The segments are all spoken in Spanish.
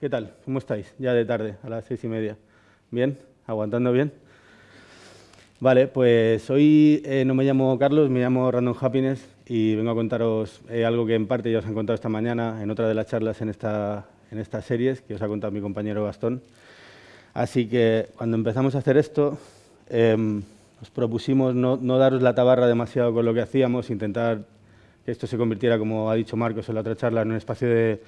¿Qué tal? ¿Cómo estáis? Ya de tarde, a las seis y media. ¿Bien? ¿Aguantando bien? Vale, pues hoy eh, no me llamo Carlos, me llamo Random Happiness y vengo a contaros eh, algo que en parte ya os han contado esta mañana en otra de las charlas en, esta, en estas series que os ha contado mi compañero Gastón. Así que cuando empezamos a hacer esto, em, nos propusimos no, no, daros la tabarra demasiado con lo que hacíamos, intentar que esto se convirtiera, como ha dicho Marcos en la otra charla, en un espacio de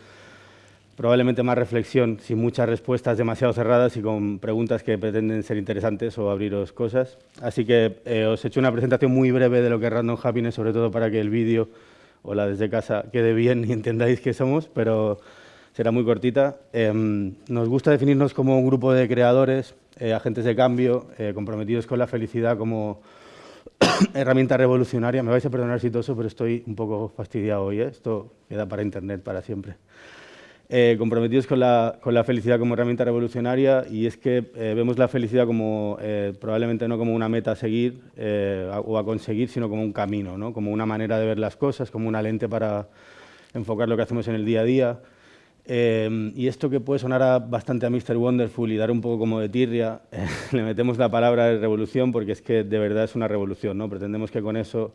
probablemente más reflexión, sin muchas respuestas demasiado cerradas y con preguntas que pretenden ser interesantes o abriros cosas. Así que eh, os he hecho una presentación muy breve de lo que es Random Happiness, sobre todo para que el vídeo o la desde casa quede bien y entendáis qué somos, pero será muy cortita. Eh, nos gusta definirnos como un grupo de creadores, eh, agentes de cambio, eh, comprometidos con la felicidad como herramienta revolucionaria. Me vais a perdonar si toso, pero estoy un poco fastidiado hoy. Esto queda para internet para siempre. Eh, comprometidos con la, con la, felicidad como herramienta revolucionaria y es que eh, vemos la felicidad como eh, probablemente no como una meta a seguir o a conseguir, sino como un camino, ¿no? como una manera de ver las cosas, como una lente para enfocar lo que hacemos en el día a día. y esto que puede sonar a, bastante a Mr. Wonderful y dar un poco como de tirria, le metemos la palabra de revolución porque es que de verdad es una revolución. ¿no? Pretendemos que con eso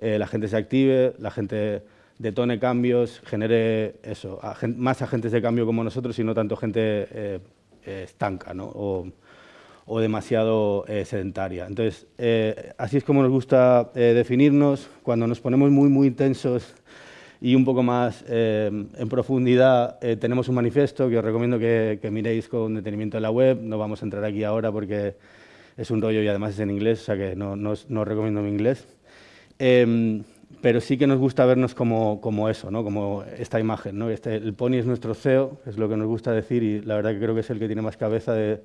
la gente se active, la gente detone cambios, genere eso, más agentes de cambio como nosotros y no tanto gente eh, eh, estanca ¿no? o, o, demasiado eh, sedentaria. Entonces, eh, así es como nos gusta eh, definirnos. Cuando nos ponemos muy, muy intensos y un poco más en profundidad, tenemos un manifiesto que os recomiendo que, que, miréis con detenimiento en la web. No vamos a entrar aquí ahora porque es un rollo y además es en inglés, o sea que no, no, no os recomiendo mi inglés pero sí que nos gusta vernos como, como eso, ¿no? como esta imagen. ¿no? Este, el pony es nuestro CEO, es lo que nos gusta decir, y la verdad que creo que es el que tiene más cabeza de,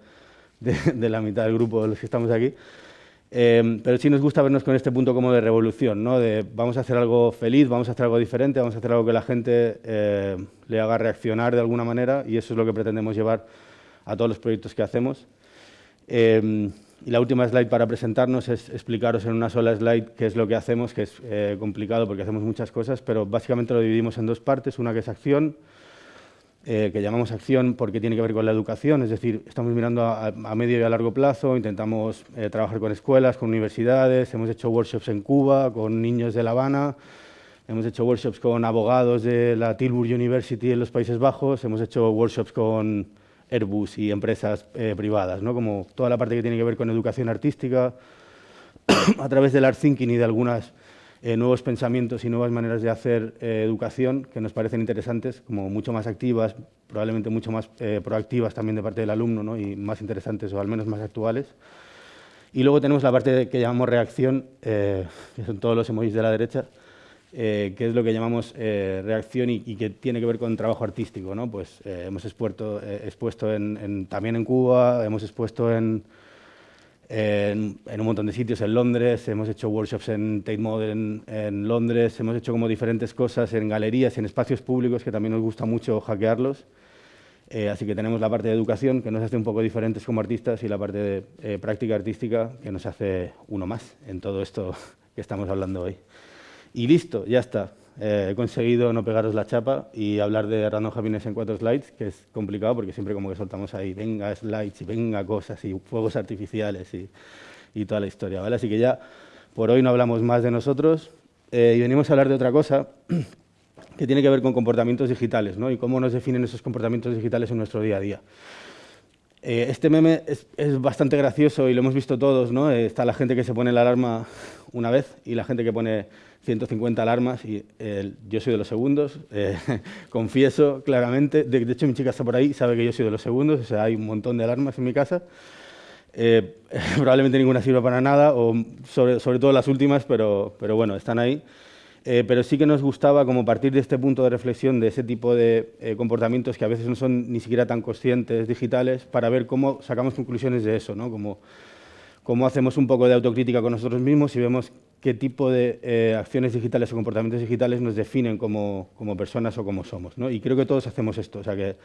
de, de la mitad del grupo de los que estamos aquí. Eh, pero sí nos gusta vernos con este punto como de revolución, ¿no? de vamos a hacer algo feliz, vamos a hacer algo diferente, vamos a hacer algo que la gente eh, le haga reaccionar de alguna manera, y eso es lo que pretendemos llevar a todos los proyectos que hacemos. Eh, y la última slide para presentarnos es explicaros en una sola slide qué es lo que hacemos, que es eh, complicado porque hacemos muchas cosas, pero básicamente lo dividimos en dos partes. Una que es acción, eh, que llamamos acción porque tiene que ver con la educación, es decir, estamos mirando a, a medio y a largo plazo, intentamos eh, trabajar con escuelas, con universidades, hemos hecho workshops en Cuba, con niños de La Habana, hemos hecho workshops con abogados de la Tilburg University en los Países Bajos, hemos hecho workshops con Airbus y empresas eh, privadas, ¿no? como toda la parte que tiene que ver con educación artística, a través del art thinking y de algunos eh, nuevos pensamientos y nuevas maneras de hacer eh, educación que nos parecen interesantes, como mucho más activas, probablemente mucho más proactivas también de parte del alumno ¿no? y más interesantes o al menos más actuales. Y luego tenemos la parte que llamamos reacción, que son todos los emojis de la derecha, eh, que es lo que llamamos eh, reacción y, y, que tiene que ver con trabajo artístico. ¿no? Pues, eh, hemos eh, expuesto en, en, también en Cuba, hemos expuesto en, en, en, un montón de sitios, en Londres, hemos hecho workshops en Tate Modern en Londres, hemos hecho como diferentes cosas en galerías en espacios públicos que también nos gusta mucho hackearlos. Eh, así que tenemos la parte de educación, que nos hace un poco diferentes como artistas, y la parte de eh, práctica artística, que nos hace uno más en todo esto que estamos hablando hoy. Y listo, ya está. Eh, he conseguido no pegaros la chapa y hablar de Random Happiness en cuatro slides, que es complicado porque siempre como que soltamos ahí, venga slides y venga cosas y fuegos artificiales y, y toda la historia, ¿vale? Así que ya por hoy no hablamos más de nosotros eh, y venimos a hablar de otra cosa que tiene que ver con comportamientos digitales, ¿no? Y cómo nos definen esos comportamientos digitales en nuestro día a día. Eh, este meme es, bastante gracioso y lo hemos visto todos, ¿no? Eh, está la gente que se pone la alarma una vez y la gente que pone 150 alarmas y eh, yo soy de los segundos, confieso claramente, de, hecho mi chica está por ahí, sabe que yo soy de los segundos, o sea, hay un montón de alarmas en mi casa, probablemente ninguna sirva para nada, o sobre, sobre todo las últimas, pero bueno, están ahí. Eh, pero sí que nos gustaba como partir de este punto de reflexión de ese tipo de eh, comportamientos que a veces no son ni siquiera tan conscientes digitales para ver cómo sacamos conclusiones de eso, ¿no? Como, cómo hacemos un poco de autocrítica con nosotros mismos y vemos qué tipo de eh, acciones digitales o comportamientos digitales nos definen como, como personas o como somos. ¿no? Y creo que todos hacemos esto, o sea que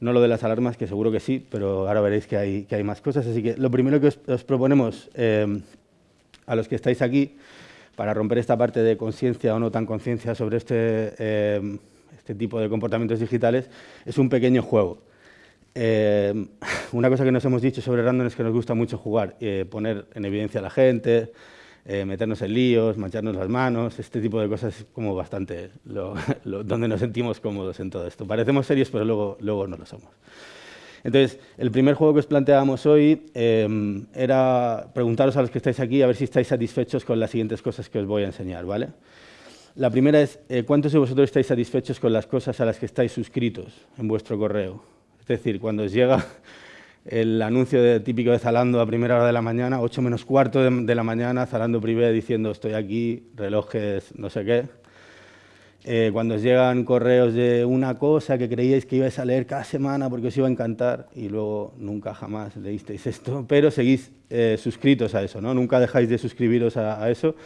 no lo de las alarmas, que seguro que sí, pero ahora veréis que hay, que hay más cosas. Así que lo primero que os, os proponemos eh, a los que estáis aquí, para romper esta parte de conciencia o no tan conciencia sobre este, eh, este tipo de comportamientos digitales, es un pequeño juego. Eh, una cosa que nos hemos dicho sobre random es que nos gusta mucho jugar, eh, poner en evidencia a la gente, meternos en líos, mancharnos las manos, este tipo de cosas es como bastante donde nos sentimos cómodos en todo esto. Parecemos serios, pero luego, luego no lo somos. Entonces, el primer juego que os planteábamos hoy em, era preguntaros a los que estáis aquí a ver si estáis satisfechos con las siguientes cosas que os voy a enseñar, ¿vale? La primera es, eh, ¿cuántos de vosotros estáis satisfechos con las cosas a las que estáis suscritos en vuestro correo? Es decir, cuando os llega el anuncio de, típico de Zalando a primera hora de la mañana, 8 menos cuarto de, la mañana, Zalando Privé diciendo estoy aquí, relojes, no sé qué. Eh, cuando llegan correos de una cosa que creíais que ibais a leer cada semana porque os iba a encantar y luego nunca jamás leísteis esto, pero seguís eh, suscritos a eso, ¿no? Nunca dejáis de suscribiros a eso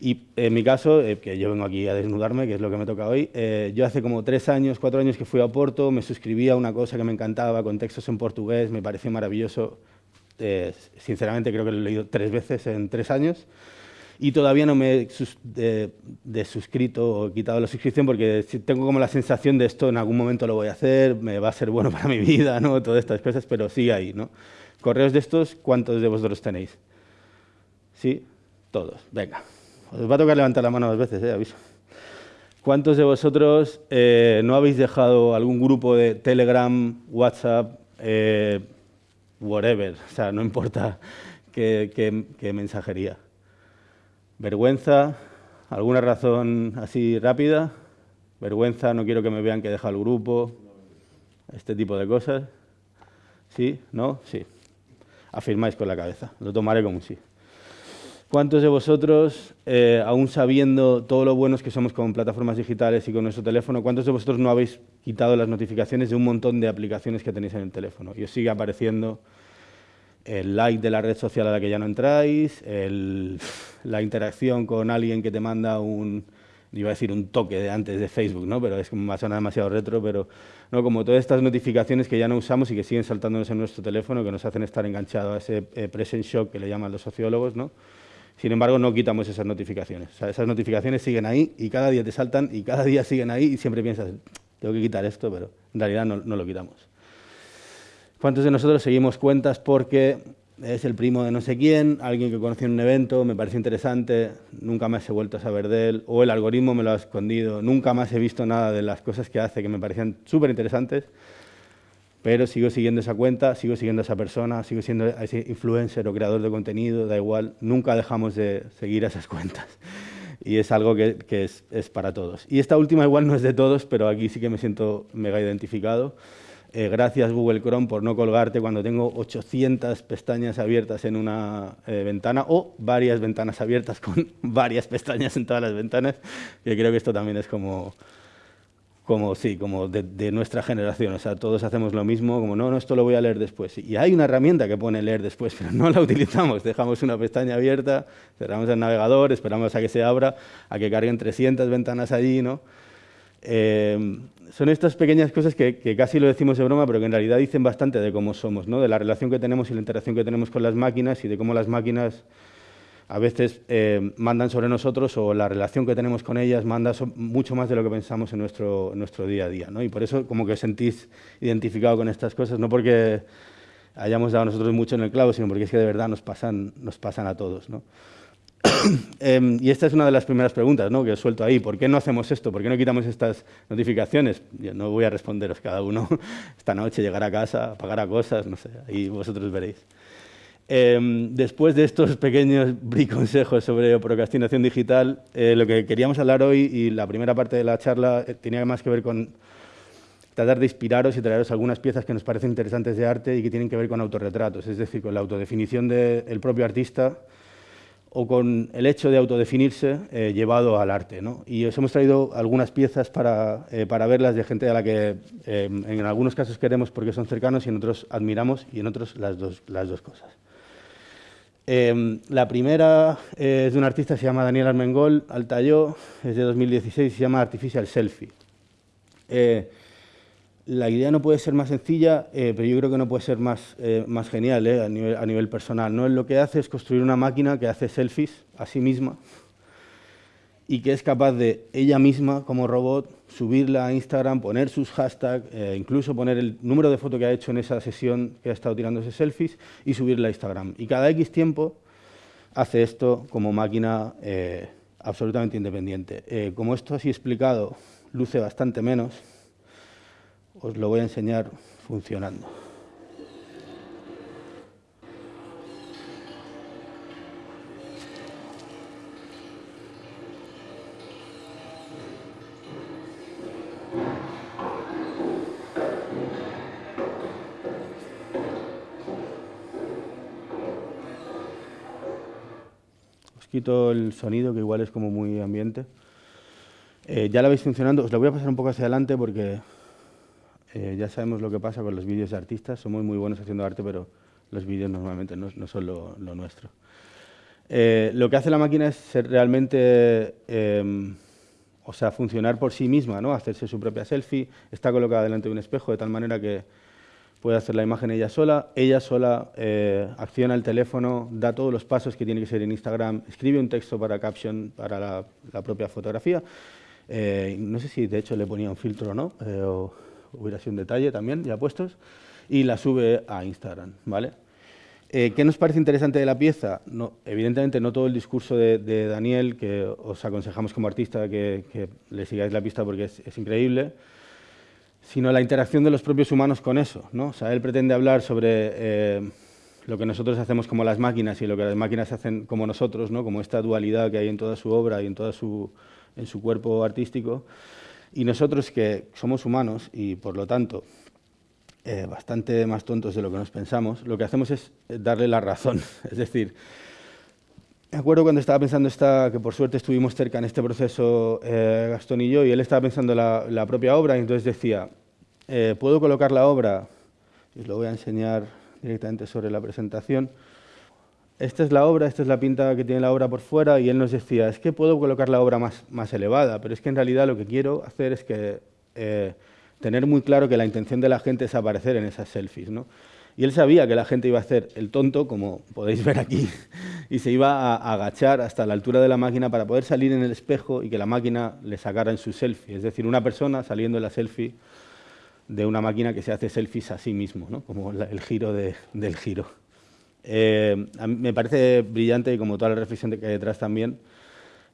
y en mi caso, eh, que yo vengo aquí a desnudarme, que es lo que me toca hoy, eh, yo hace como tres años, cuatro años que fui a Porto, me suscribí a una cosa que me encantaba, con textos en portugués, me pareció maravilloso. Eh, sinceramente creo que lo he leído tres veces en tres años y todavía no me he desuscrito o quitado la suscripción porque tengo como la sensación de esto en algún momento lo voy a hacer, me va a ser bueno para mi vida, ¿no? todas estas cosas, pero sigue ahí. ¿no? Correos de estos, ¿cuántos de vosotros tenéis? ¿Sí? Todos. Venga. Os va a tocar levantar la mano dos veces, eh, aviso. ¿Cuántos de vosotros eh, no habéis dejado algún grupo de Telegram, WhatsApp, eh, whatever? O sea, no importa qué, mensajería. ¿Vergüenza? ¿Alguna razón así rápida? ¿Vergüenza? ¿No quiero que me vean que he el grupo? Este tipo de cosas. ¿Sí? ¿No? Sí. Afirmáis con la cabeza. Lo tomaré como un sí. ¿Cuántos de vosotros, eh, aún sabiendo todo lo buenos que somos con plataformas digitales y con nuestro teléfono, cuántos de vosotros no habéis quitado las notificaciones de un montón de aplicaciones que tenéis en el teléfono? Y os sigue apareciendo el like de la red social a la que ya no entráis, la interacción con alguien que te manda un, iba a decir un toque de antes de Facebook, ¿no? pero es como suena demasiado retro, pero no como todas estas notificaciones que ya no usamos y que siguen saltándonos en nuestro teléfono, que nos hacen estar enganchados a ese eh, present shock que le llaman los sociólogos, ¿no? Sin embargo, no quitamos esas notificaciones. esas notificaciones siguen ahí y cada día te saltan y cada día siguen ahí y siempre piensas, tengo que quitar esto, pero en realidad no, lo quitamos. ¿Cuántos de nosotros seguimos cuentas porque es el primo de no sé quién, alguien que conocí en un evento, me parece interesante, nunca más he vuelto a saber de él, o el algoritmo me lo ha escondido, nunca más he visto nada de las cosas que hace que me parecían súper interesantes, pero sigo siguiendo esa cuenta, sigo siguiendo a esa persona, sigo siendo ese influencer o creador de contenido, da igual, nunca dejamos de seguir esas cuentas. Y es algo que, es, para todos. Y esta última igual no es de todos, pero aquí sí que me siento mega identificado. Eh, gracias Google Chrome por no colgarte cuando tengo 800 pestañas abiertas en una eh, ventana o varias ventanas abiertas con varias pestañas en todas las ventanas, que creo que esto también es como como sí, como de, nuestra generación. O sea, todos hacemos lo mismo, como no, no, esto lo voy a leer después. Y hay una herramienta que pone leer después, pero no la utilizamos. Dejamos una pestaña abierta, cerramos el navegador, esperamos a que se abra, a que carguen 300 ventanas allí, ¿no? Eh, son estas pequeñas cosas que, que, casi lo decimos de broma, pero que en realidad dicen bastante de cómo somos, ¿no? de la relación que tenemos y la interacción que tenemos con las máquinas y de cómo las máquinas a veces eh, mandan sobre nosotros o la relación que tenemos con ellas manda mucho más de lo que pensamos en nuestro, nuestro día a día. ¿no? Y por eso como que sentís identificado con estas cosas, no porque hayamos dado nosotros mucho en el clavo, sino porque es que de verdad nos pasan, nos pasan a todos. ¿no? Em, y esta es una de las primeras preguntas ¿no? que os suelto ahí. ¿Por qué no hacemos esto? ¿Por qué no quitamos estas notificaciones? Yo no voy a responderos cada uno esta noche, llegar a casa, pagar a cosas, no sé, ahí vosotros veréis. Em, después de estos pequeños consejos sobre procrastinación digital, eh, lo que queríamos hablar hoy y la primera parte de la charla eh, tenía más que ver con tratar de inspiraros y traeros algunas piezas que nos parecen interesantes de arte y que tienen que ver con autorretratos, es decir, con la autodefinición del propio artista o con el hecho de autodefinirse eh, llevado al arte. Y os hemos traído algunas piezas para, para verlas de gente a la que em, en algunos casos queremos porque son cercanos y en otros admiramos y en otros las dos, las dos cosas. Em, la primera es de un artista se llama Daniel Armengol, Altayó, es de 2016 se llama Artificial Selfie. Eh, la idea no puede ser más sencilla, eh, pero yo creo que no puede ser más, eh, más genial a nivel, a, nivel, personal. ¿no? Lo que hace es construir una máquina que hace selfies a sí misma y que es capaz de ella misma, como robot, subirla a Instagram, poner sus hashtags, eh, incluso poner el número de foto que ha hecho en esa sesión que ha estado tirándose selfies y subirla a Instagram. Y cada X tiempo hace esto como máquina eh, absolutamente independiente. Eh, como esto así explicado luce bastante menos, os lo voy a enseñar funcionando. quito el sonido, que igual es como muy ambiente. Eh, ya la veis funcionando. Os lo voy a pasar un poco hacia adelante porque eh, ya sabemos lo que pasa con los vídeos de artistas. Somos muy buenos haciendo arte, pero los vídeos normalmente no, son lo, nuestro. Eh, lo que hace la máquina es realmente, em, o sea, funcionar por sí misma, ¿no? hacerse su propia selfie. Está colocada delante de un espejo de tal manera que puede hacer la imagen ella sola, ella sola eh, acciona el teléfono, da todos los pasos que tiene que ser en Instagram, escribe un texto para caption para la, propia fotografía. Eh, no sé si de hecho le ponía un filtro o no, eh, o hubiera sido un detalle también ya puestos, y la sube a Instagram. ¿vale? ¿Qué nos parece interesante de la pieza? No, evidentemente no todo el discurso de, Daniel, que os aconsejamos como artista que, le sigáis la pista porque es increíble, sino la interacción de los propios humanos con eso. ¿no? O sea, él pretende hablar sobre eh, lo que nosotros hacemos como las máquinas y lo que las máquinas hacen como nosotros, ¿no? como esta dualidad que hay en toda su obra y en, toda su, en su cuerpo artístico. Y nosotros que somos humanos y, por lo tanto, eh, bastante más tontos de lo que nos pensamos, lo que hacemos es darle la razón. Es decir, me acuerdo cuando estaba pensando esta, que por suerte estuvimos cerca en este proceso eh, Gastón y yo, y él estaba pensando la, la propia obra, y entonces decía, eh, ¿puedo colocar la obra? Os lo voy a enseñar directamente sobre la presentación. Esta es la obra, esta es la pinta que tiene la obra por fuera, y él nos decía, es que puedo colocar la obra más, elevada, pero es que en realidad lo que quiero hacer es que eh, tener muy claro que la intención de la gente es aparecer en esas selfies. ¿no? Y él sabía que la gente iba a hacer el tonto, como podéis ver aquí, y se iba a agachar hasta la altura de la máquina para poder salir en el espejo y que la máquina le sacara en su selfie. Es decir, una persona saliendo en la selfie de una máquina que se hace selfies a sí mismo, ¿no? como el giro del giro. Eh, me parece brillante, y como toda la reflexión que hay detrás también,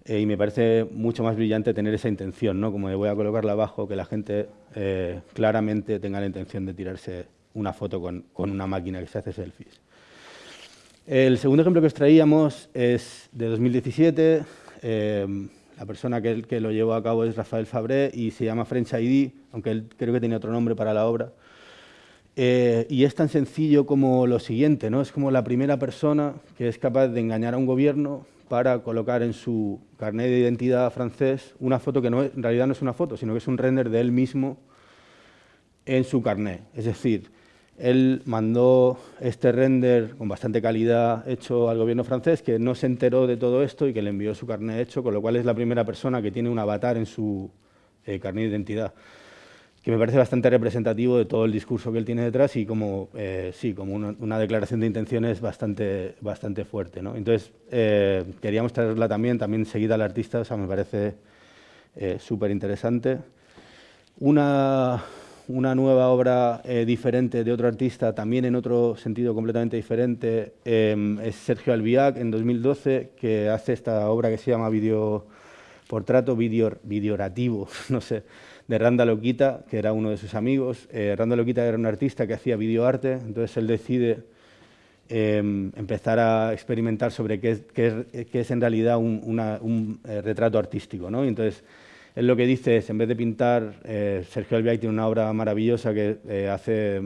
eh, y me parece mucho más brillante tener esa intención, ¿no? como de voy a colocarla abajo, que la gente eh, claramente tenga la intención de tirarse una foto con, una máquina que se hace selfies. El segundo ejemplo que os traíamos es de 2017. Eh, la persona que, que, lo llevó a cabo es Rafael Fabré y se llama French ID, aunque él creo que tenía otro nombre para la obra. Eh, y es tan sencillo como lo siguiente, ¿no? es como la primera persona que es capaz de engañar a un gobierno para colocar en su carnet de identidad francés una foto que no en realidad no es una foto, sino que es un render de él mismo en su carnet. Es decir, él mandó este render con bastante calidad hecho al gobierno francés, que no se enteró de todo esto y que le envió su carnet hecho, con lo cual es la primera persona que tiene un avatar en su eh, carnet de identidad, que me parece bastante representativo de todo el discurso que él tiene detrás y como, eh, sí, como una, declaración de intenciones bastante, bastante fuerte. ¿no? Entonces, eh, quería mostrarla también, también seguida al artista, o sea, me parece súper interesante. Una una nueva obra eh, diferente de otro artista, también en otro sentido completamente diferente, em, es Sergio Albiac en 2012, que hace esta obra que se llama Video Portrato video, Videorativo, no sé, de Randa Loquita, que era uno de sus amigos. Eh, Randa Loquita era un artista que hacía videoarte, entonces él decide em, empezar a experimentar sobre qué es, en realidad un, eh, retrato artístico. ¿no? entonces, él lo que dice es, en vez de pintar, eh, Sergio Albiac tiene una obra maravillosa que hace,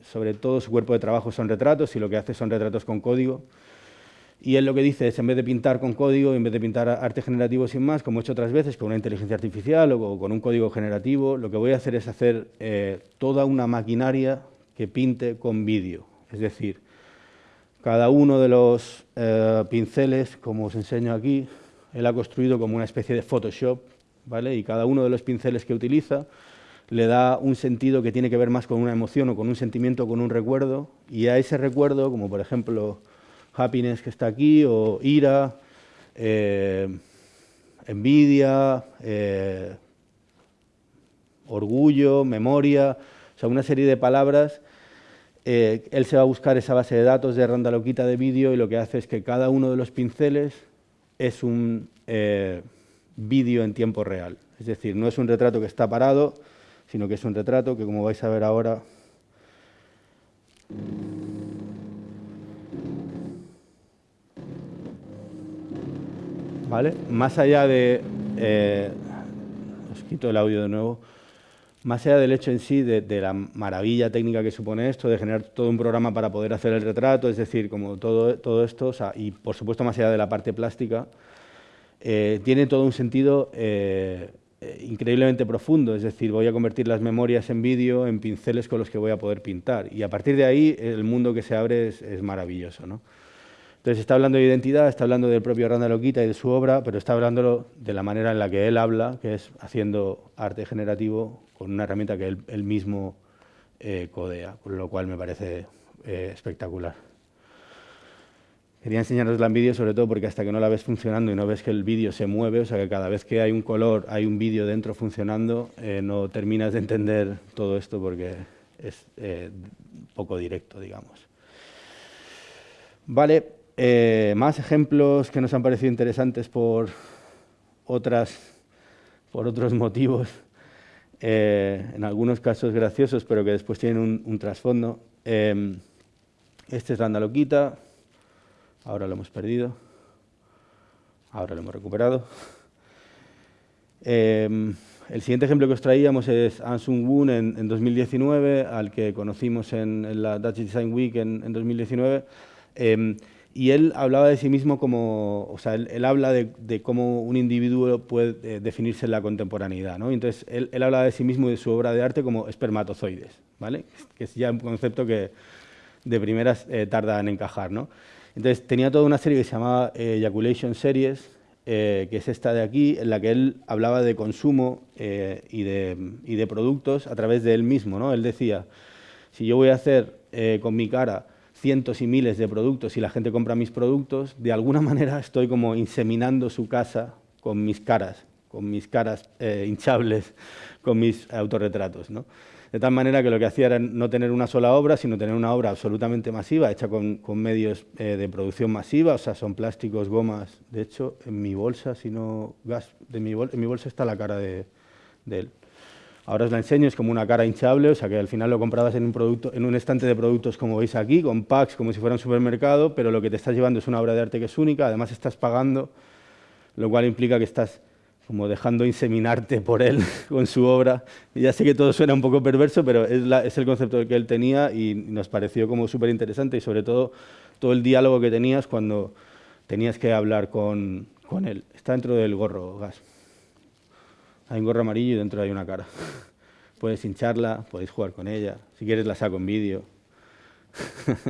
sobre todo su cuerpo de trabajo son retratos y lo que hace son retratos con código. Y él lo que dice es, en vez de pintar con código, en vez de pintar arte generativo sin más, como he hecho otras veces, con una inteligencia artificial o con un código generativo, lo que voy a hacer es hacer eh, toda una maquinaria que pinte con vídeo. Es decir, cada uno de los pinceles, como os enseño aquí, él ha construido como una especie de Photoshop y cada uno de los pinceles que utiliza le da un sentido que tiene que ver más con una emoción o con un sentimiento o con un recuerdo, y a ese recuerdo, como por ejemplo happiness que está aquí, o ira, eh, envidia, eh, orgullo, memoria, o sea, una serie de palabras. Eh, él se va a buscar esa base de datos de Randaloquita de vídeo y lo que hace es que cada uno de los pinceles es un vídeo en tiempo real. Es decir, no es un retrato que está parado, sino que es un retrato que, como vais a ver ahora, ¿Vale? Más allá de... Eh, os quito el audio de nuevo. Más allá del hecho en sí de, la maravilla técnica que supone esto, de generar todo un programa para poder hacer el retrato, es decir, como todo, todo esto, y por supuesto más allá de la parte plástica, eh, tiene todo un sentido eh, increíblemente profundo, es decir, voy a convertir las memorias en vídeo, en pinceles con los que voy a poder pintar, y a partir de ahí el mundo que se abre es, es maravilloso. ¿no? Entonces está hablando de identidad, está hablando del propio Randa Loquita y de su obra, pero está hablando de la manera en la que él habla, que es haciendo arte generativo con una herramienta que él, mismo eh, codea, con lo cual me parece eh, espectacular. Quería enseñaros la en vídeo sobre todo porque hasta que no la ves funcionando y no ves que el vídeo se mueve, o sea que cada vez que hay un color, hay un vídeo dentro funcionando, eh, no terminas de entender todo esto porque es poco directo, digamos. Vale, eh, más ejemplos que nos han parecido interesantes por, otras, por otros motivos, eh, en algunos casos graciosos, pero que después tienen un, trasfondo. Em, este es la andaloquita, ahora lo hemos perdido, ahora lo hemos recuperado. Em, el siguiente ejemplo que os traíamos es Ansung Woon en, 2019, al que conocimos en, la Dutch Design Week en, en 2019 y él hablaba de sí mismo como, o sea, él, habla de, cómo un individuo puede eh, definirse en la contemporaneidad, ¿no? Entonces, él, él habla de sí mismo y de su obra de arte como espermatozoides, ¿vale? Que es ya un concepto que de primeras eh, tarda en encajar, ¿no? Entonces, tenía toda una serie que se llamaba eh, Ejaculation Series, que es esta de aquí, en la que él hablaba de consumo y de, y, de, productos a través de él mismo, ¿no? Él decía, si yo voy a hacer con mi cara cientos y miles de productos y la gente compra mis productos, de alguna manera estoy como inseminando su casa con mis caras, con mis caras eh, hinchables, con mis autorretratos. ¿no? De tal manera que lo que hacía era no tener una sola obra, sino tener una obra absolutamente masiva, hecha con, medios eh, de producción masiva, o sea, son plásticos, gomas. De hecho, en mi bolsa, si no gas, de mi en mi bolsa está la cara de él. Ahora os la enseño, es como una cara hinchable, o sea que al final lo comprabas en un, producto, en un estante de productos como veis aquí, con packs como si fuera un supermercado, pero lo que te estás llevando es una obra de arte que es única, además estás pagando, lo cual implica que estás como dejando inseminarte por él con su obra. Y ya sé que todo suena un poco perverso, pero es, el concepto que él tenía y nos pareció como súper interesante y sobre todo todo el diálogo que tenías cuando tenías que hablar con, con él. Está dentro del gorro, gas. Hay un gorro amarillo y dentro hay una cara. Puedes hincharla, podéis jugar con ella. Si quieres la saco en vídeo.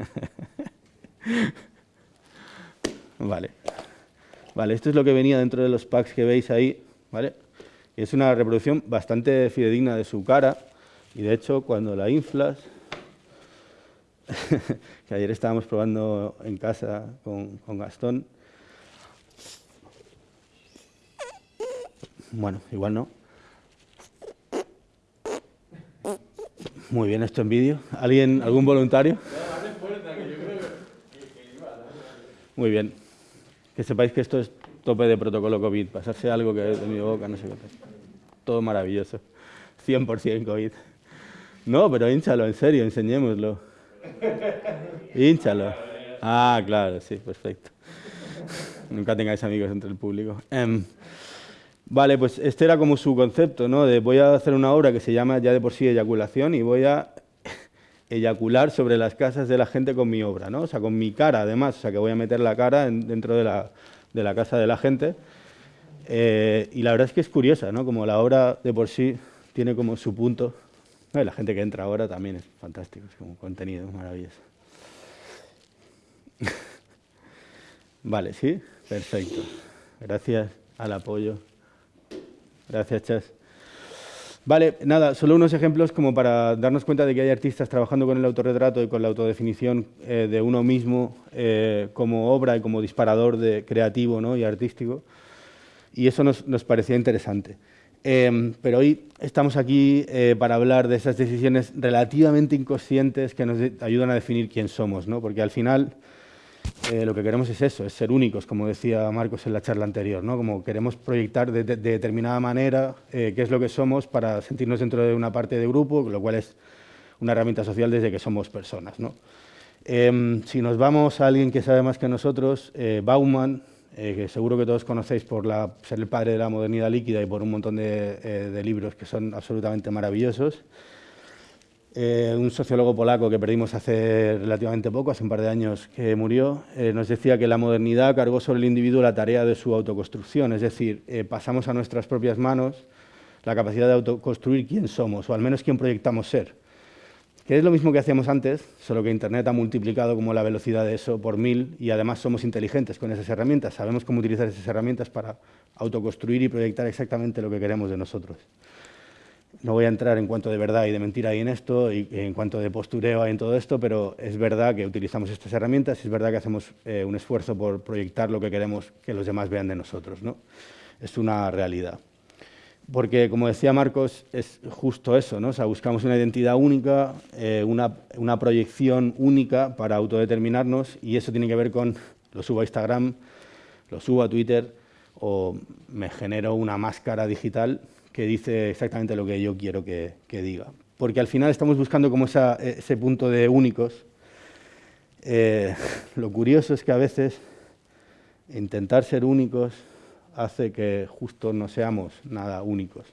vale. Vale, esto es lo que venía dentro de los packs que veis ahí. ¿vale? Es una reproducción bastante fidedigna de su cara. Y de hecho, cuando la inflas, que ayer estábamos probando en casa con, con Gastón, Bueno, igual no. Muy bien, esto en vídeo. ¿Alguien, algún voluntario? Muy bien. Que sepáis que esto es tope de protocolo COVID. Pasarse algo que de mi boca, no sé qué. Todo maravilloso. 100% COVID. No, pero hinchalo, en serio, enseñémoslo. Hinchalo. Ah, claro, sí, perfecto. Nunca tengáis amigos entre el público. Em, Vale, pues este era como su concepto, ¿no? De voy a hacer una obra que se llama ya de por sí eyaculación y voy a eyacular sobre las casas de la gente con mi obra, ¿no? O sea, con mi cara, además, o sea, que voy a meter la cara dentro de la, de la, casa de la gente. Eh, y la verdad es que es curiosa, ¿no? Como la obra de por sí tiene como su punto. La gente que entra ahora también es fantástico, es como contenido maravilloso. vale, ¿sí? Perfecto. Gracias al apoyo. Gracias, Chas. Vale, nada, solo unos ejemplos como para darnos cuenta de que hay artistas trabajando con el autorretrato y con la autodefinición eh, de uno mismo eh, como obra y como disparador de creativo ¿no? y artístico. Y eso nos, parecía interesante. Em, pero hoy estamos aquí eh, para hablar de esas decisiones relativamente inconscientes que nos ayudan a definir quién somos, ¿no? porque al final eh, lo que queremos es eso, es ser únicos, como decía Marcos en la charla anterior, ¿no? como queremos proyectar de, determinada manera eh, qué es lo que somos para sentirnos dentro de una parte de grupo, lo cual es una herramienta social desde que somos personas. ¿no? Em, si nos vamos a alguien que sabe más que nosotros, Bauman, eh, que seguro que todos conocéis por ser el padre de la modernidad líquida y por un montón de, eh, libros que son absolutamente maravillosos. Eh, un sociólogo polaco que perdimos hace relativamente poco, hace un par de años que murió, nos decía que la modernidad cargó sobre el individuo la tarea de su autoconstrucción, es decir, pasamos a nuestras propias manos la capacidad de autoconstruir quién somos, o al menos quién proyectamos ser. Que es lo mismo que hacíamos antes, solo que Internet ha multiplicado como la velocidad de eso por mil y además somos inteligentes con esas herramientas, sabemos cómo utilizar esas herramientas para autoconstruir y proyectar exactamente lo que queremos de nosotros. No voy a entrar en cuanto de verdad y de mentira hay en esto, y en cuanto de postureo hay en todo esto, pero es verdad que utilizamos estas herramientas es verdad que hacemos eh, un esfuerzo por proyectar lo que queremos que los demás vean de nosotros. ¿no? Es una realidad. Porque, como decía Marcos, es justo eso, ¿no? O sea, buscamos una identidad única, eh, una, una, proyección única para autodeterminarnos y eso tiene que ver con lo subo a Instagram, lo subo a Twitter o me genero una máscara digital que dice exactamente lo que yo quiero que, que diga. Porque al final estamos buscando como esa, ese punto de únicos. Eh, lo curioso es que a veces intentar ser únicos hace que justo no seamos nada únicos.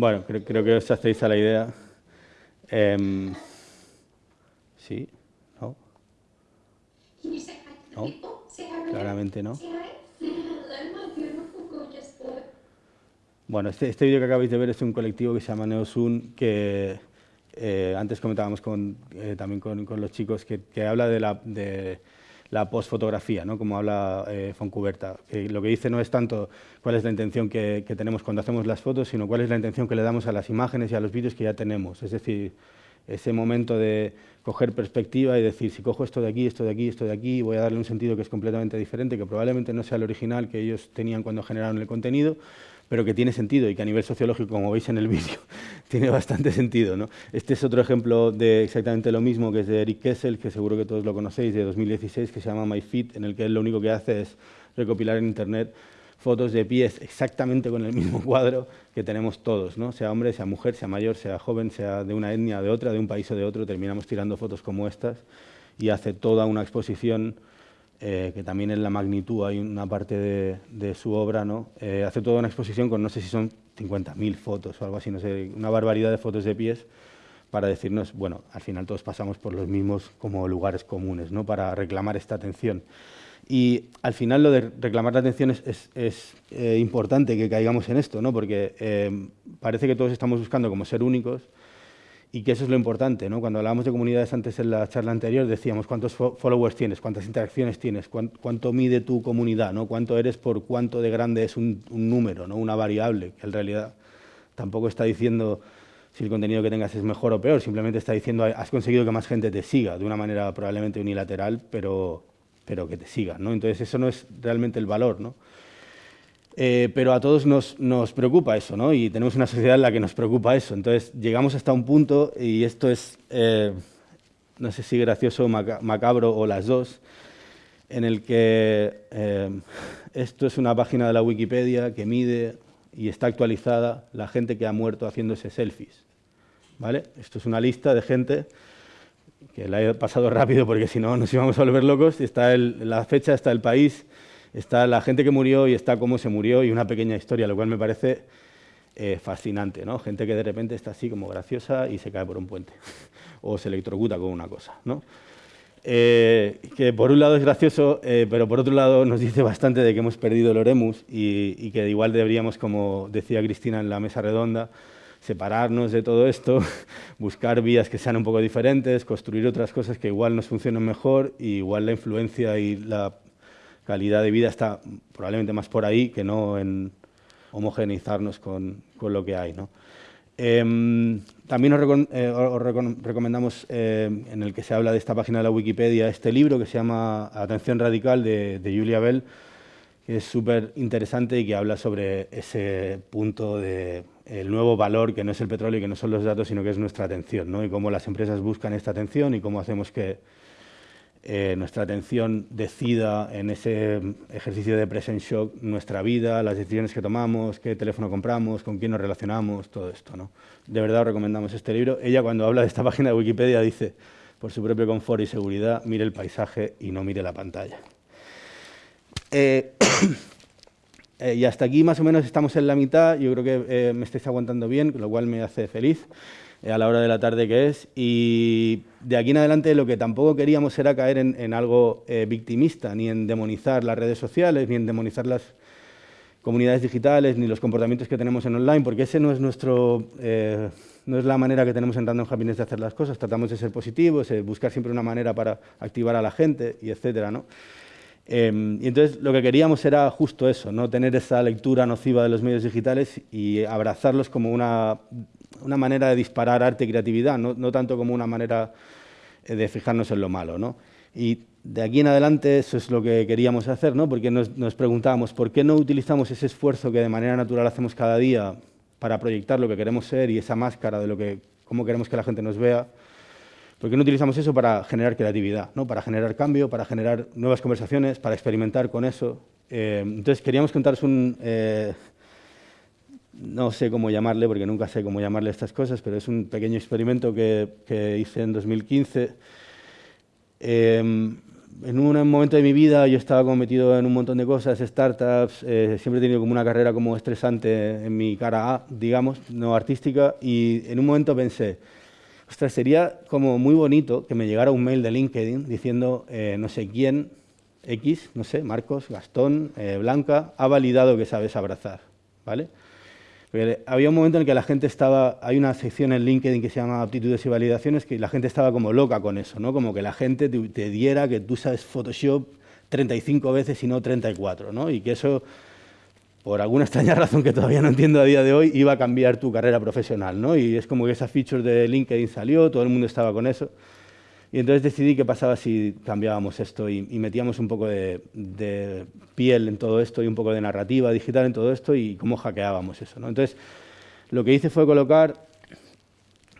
Bueno, creo, que os hacéis a la idea. Em, sí, ¿no? ¿No? Claramente no. Bueno, este, este vídeo que acabáis de ver es un colectivo que se llama Neosun, que eh, antes comentábamos con, eh, también con, con, los chicos, que, que habla de la, de, la postfotografía, ¿no? como habla eh, Foncuberta. Que lo que dice no es tanto cuál es la intención que, tenemos cuando hacemos las fotos, sino cuál es la intención que le damos a las imágenes y a los vídeos que ya tenemos. Es decir, ese momento de coger perspectiva y decir, si cojo esto de aquí, esto de aquí, esto de aquí, voy a darle un sentido que es completamente diferente, que probablemente no sea el original que ellos tenían cuando generaron el contenido, pero que tiene sentido y que a nivel sociológico, como veis en el vídeo, tiene bastante sentido. ¿no? Este es otro ejemplo de exactamente lo mismo, que es de Eric Kessel, que seguro que todos lo conocéis, de 2016, que se llama MyFit, en el que él lo único que hace es recopilar en Internet fotos de pies exactamente con el mismo cuadro que tenemos todos, ¿no? sea hombre, sea mujer, sea mayor, sea joven, sea de una etnia, de otra, de un país o de otro, terminamos tirando fotos como estas y hace toda una exposición eh, que también en la magnitud hay una parte de, su obra, ¿no? Eh, hace toda una exposición con no sé si son 50.000 fotos o algo así, no sé, una barbaridad de fotos de pies para decirnos, bueno, al final todos pasamos por los mismos como lugares comunes, ¿no? Para reclamar esta atención. Y al final lo de reclamar la atención es, es, eh, importante que caigamos en esto, ¿no? Porque parece que todos estamos buscando como ser únicos, y que eso es lo importante. ¿no? Cuando hablábamos de comunidades antes en la charla anterior, decíamos cuántos followers tienes, cuántas interacciones tienes, cuánto, mide tu comunidad, ¿no? cuánto eres por cuánto de grande es un, número, ¿no? una variable, que en realidad tampoco está diciendo si el contenido que tengas es mejor o peor, simplemente está diciendo has conseguido que más gente te siga, de una manera probablemente unilateral, pero, pero que te siga. ¿no? Entonces eso no es realmente el valor. ¿no? Eh, pero a todos nos, preocupa eso, ¿no? Y tenemos una sociedad en la que nos preocupa eso. Entonces llegamos hasta un punto, y esto es, eh, no sé si gracioso macabro o las dos, en el que eh, esto es una página de la Wikipedia que mide y está actualizada la gente que ha muerto haciéndose selfies. ¿Vale? Esto es una lista de gente que la he pasado rápido porque si no nos íbamos a volver locos. Está la fecha, está el país, está la gente que murió y está cómo se murió y una pequeña historia, lo cual me parece eh, fascinante, ¿no? Gente que de repente está así como graciosa y se cae por un puente o se electrocuta con una cosa, ¿no? Eh, que por un lado es gracioso, eh, pero por otro lado nos dice bastante de que hemos perdido el Oremus y, y, que igual deberíamos, como decía Cristina en la mesa redonda, separarnos de todo esto, buscar vías que sean un poco diferentes, construir otras cosas que igual nos funcionen mejor y igual la influencia y la calidad de vida está probablemente más por ahí que no en homogeneizarnos con, con lo que hay. ¿no? Em, también os, eh, recomendamos, eh, en el que se habla de esta página de la Wikipedia, este libro que se llama Atención Radical de, Julia Bell, que es súper interesante y que habla sobre ese punto de el nuevo valor que no es el petróleo y que no son los datos, sino que es nuestra atención, ¿no? y cómo las empresas buscan esta atención y cómo hacemos que eh, nuestra atención decida en ese ejercicio de present shock nuestra vida, las decisiones que tomamos, qué teléfono compramos, con quién nos relacionamos, todo esto. ¿no? De verdad os recomendamos este libro. Ella cuando habla de esta página de Wikipedia dice, por su propio confort y seguridad, mire el paisaje y no mire la pantalla. Eh, eh, y hasta aquí más o menos estamos en la mitad, yo creo que me estáis aguantando bien, lo cual me hace feliz. Eh, a la hora de la tarde que es. Y de aquí en adelante lo que tampoco queríamos era caer en, algo eh, victimista, ni en demonizar las redes sociales, ni en demonizar las comunidades digitales, ni los comportamientos que tenemos en online, porque ese no es nuestro... Eh, no es la manera que tenemos en Random de hacer las cosas, tratamos de ser positivos, de buscar siempre una manera para activar a la gente, y etcétera, ¿no? y entonces lo que queríamos era justo eso, no tener esa lectura nociva de los medios digitales y abrazarlos como una una manera de disparar arte y creatividad, no, tanto como una manera eh, de fijarnos en lo malo. ¿no? Y de aquí en adelante eso es lo que queríamos hacer, ¿no? porque nos, nos preguntábamos por qué no utilizamos ese esfuerzo que de manera natural hacemos cada día para proyectar lo que queremos ser y esa máscara de lo que, cómo queremos que la gente nos vea, ¿Por qué no utilizamos eso para generar creatividad, ¿no? para generar cambio, para generar nuevas conversaciones, para experimentar con eso? Eh, entonces, queríamos contaros un, eh, no sé cómo llamarle, porque nunca sé cómo llamarle estas cosas, pero es un pequeño experimento que, hice en 2015. Em, en un momento de mi vida yo estaba como metido en un montón de cosas, startups, eh, siempre he tenido como una carrera como estresante en mi cara A, digamos, no artística, y en un momento pensé, ostras, sería como muy bonito que me llegara un mail de LinkedIn diciendo eh, no sé quién, X, no sé, Marcos, Gastón, eh, Blanca, ha validado que sabes abrazar, ¿vale? Había un momento en el que la gente estaba, hay una sección en LinkedIn que se llama aptitudes y validaciones, que la gente estaba como loca con eso, ¿no? Como que la gente te, diera que tú sabes Photoshop 35 veces y no 34, ¿no? Y que eso, por alguna extraña razón que todavía no entiendo a día de hoy, iba a cambiar tu carrera profesional, ¿no? Y es como que esa feature de LinkedIn salió, todo el mundo estaba con eso. Y entonces decidí qué pasaba si cambiábamos esto y, metíamos un poco de, piel en todo esto y un poco de narrativa digital en todo esto y cómo hackeábamos eso. ¿no? Entonces, lo que hice fue colocar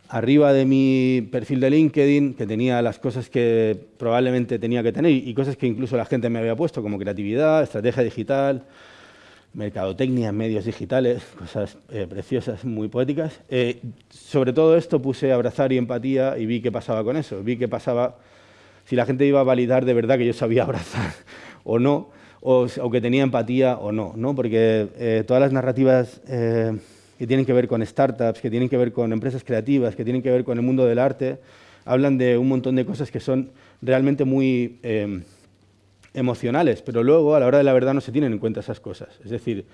arriba de mi perfil de LinkedIn, que tenía las cosas que probablemente tenía que tener y cosas que incluso la gente me había puesto, como creatividad, estrategia digital, mercadotecnia, medios digitales, cosas eh, preciosas, muy poéticas. Eh, sobre todo esto puse abrazar y empatía y vi qué pasaba con eso. Vi qué pasaba si la gente iba a validar de verdad que yo sabía abrazar o no, o, que tenía empatía o no, ¿no? porque eh, todas las narrativas que tienen que ver con startups, que tienen que ver con empresas creativas, que tienen que ver con el mundo del arte, hablan de un montón de cosas que son realmente muy emocionales, pero luego a la hora de la verdad no se tienen en cuenta esas cosas. Es decir,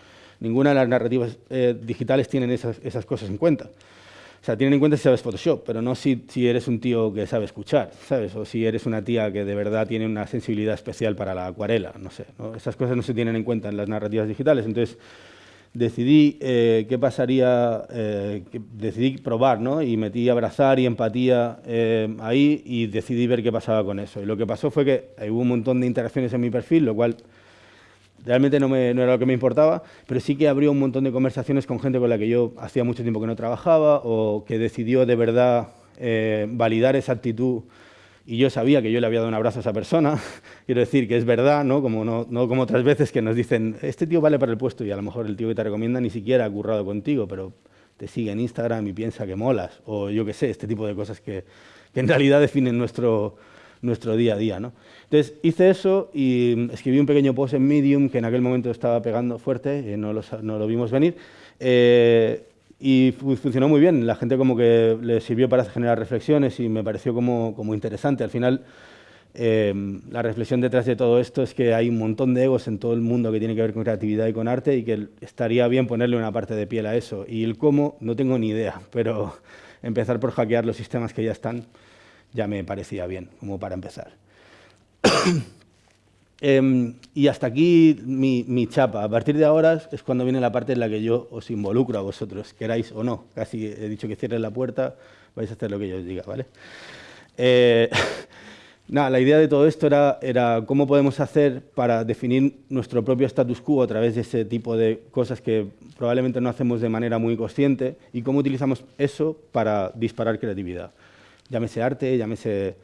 ninguna de las narrativas eh, digitales tienen esas, esas, cosas en cuenta. O sea, tienen en cuenta si sabes Photoshop, pero no si, si, eres un tío que sabe escuchar, ¿sabes? O si eres una tía que de verdad tiene una sensibilidad especial para la acuarela, no sé. Esas cosas no se tienen en cuenta en las narrativas digitales. Entonces, decidí eh, qué pasaría, eh, decidí probar, ¿no? Y metí abrazar y empatía eh, ahí y decidí ver qué pasaba con eso. Y lo que pasó fue que hubo un montón de interacciones en mi perfil, lo cual realmente no, me, no, era lo que me importaba, pero sí que abrió un montón de conversaciones con gente con la que yo hacía mucho tiempo que no trabajaba o que decidió de verdad validar esa actitud y yo sabía que yo le había dado un abrazo a esa persona, quiero decir que es verdad, ¿no? Como, no, no como otras veces que nos dicen, este tío vale para el puesto y a lo mejor el tío que te recomienda ni siquiera ha currado contigo, pero te sigue en Instagram y piensa que molas, o yo qué sé, este tipo de cosas que, en realidad definen nuestro, nuestro día a día. ¿no? Entonces hice eso y escribí un pequeño post en Medium que en aquel momento estaba pegando fuerte, eh, no, lo, no, lo, vimos venir, eh, y funcionó muy bien. La gente como que le sirvió para generar reflexiones y me pareció como, como interesante. Al final Em, la reflexión detrás de todo esto es que hay un montón de egos en todo el mundo que tiene que ver con creatividad y con arte y que estaría bien ponerle una parte de piel a eso. Y el cómo, no tengo ni idea, pero empezar por hackear los sistemas que ya están ya me parecía bien, como para empezar. Em, y hasta aquí mi, mi, chapa. A partir de ahora es cuando viene la parte en la que yo os involucro a vosotros, queráis o no. Casi he dicho que cierren la puerta, vais a hacer lo que yo os diga, ¿vale? Eh, la idea de todo esto era, era, cómo podemos hacer para definir nuestro propio status quo a través de ese tipo de cosas que probablemente no hacemos de manera muy consciente y cómo utilizamos eso para disparar creatividad. Llámese arte, llámese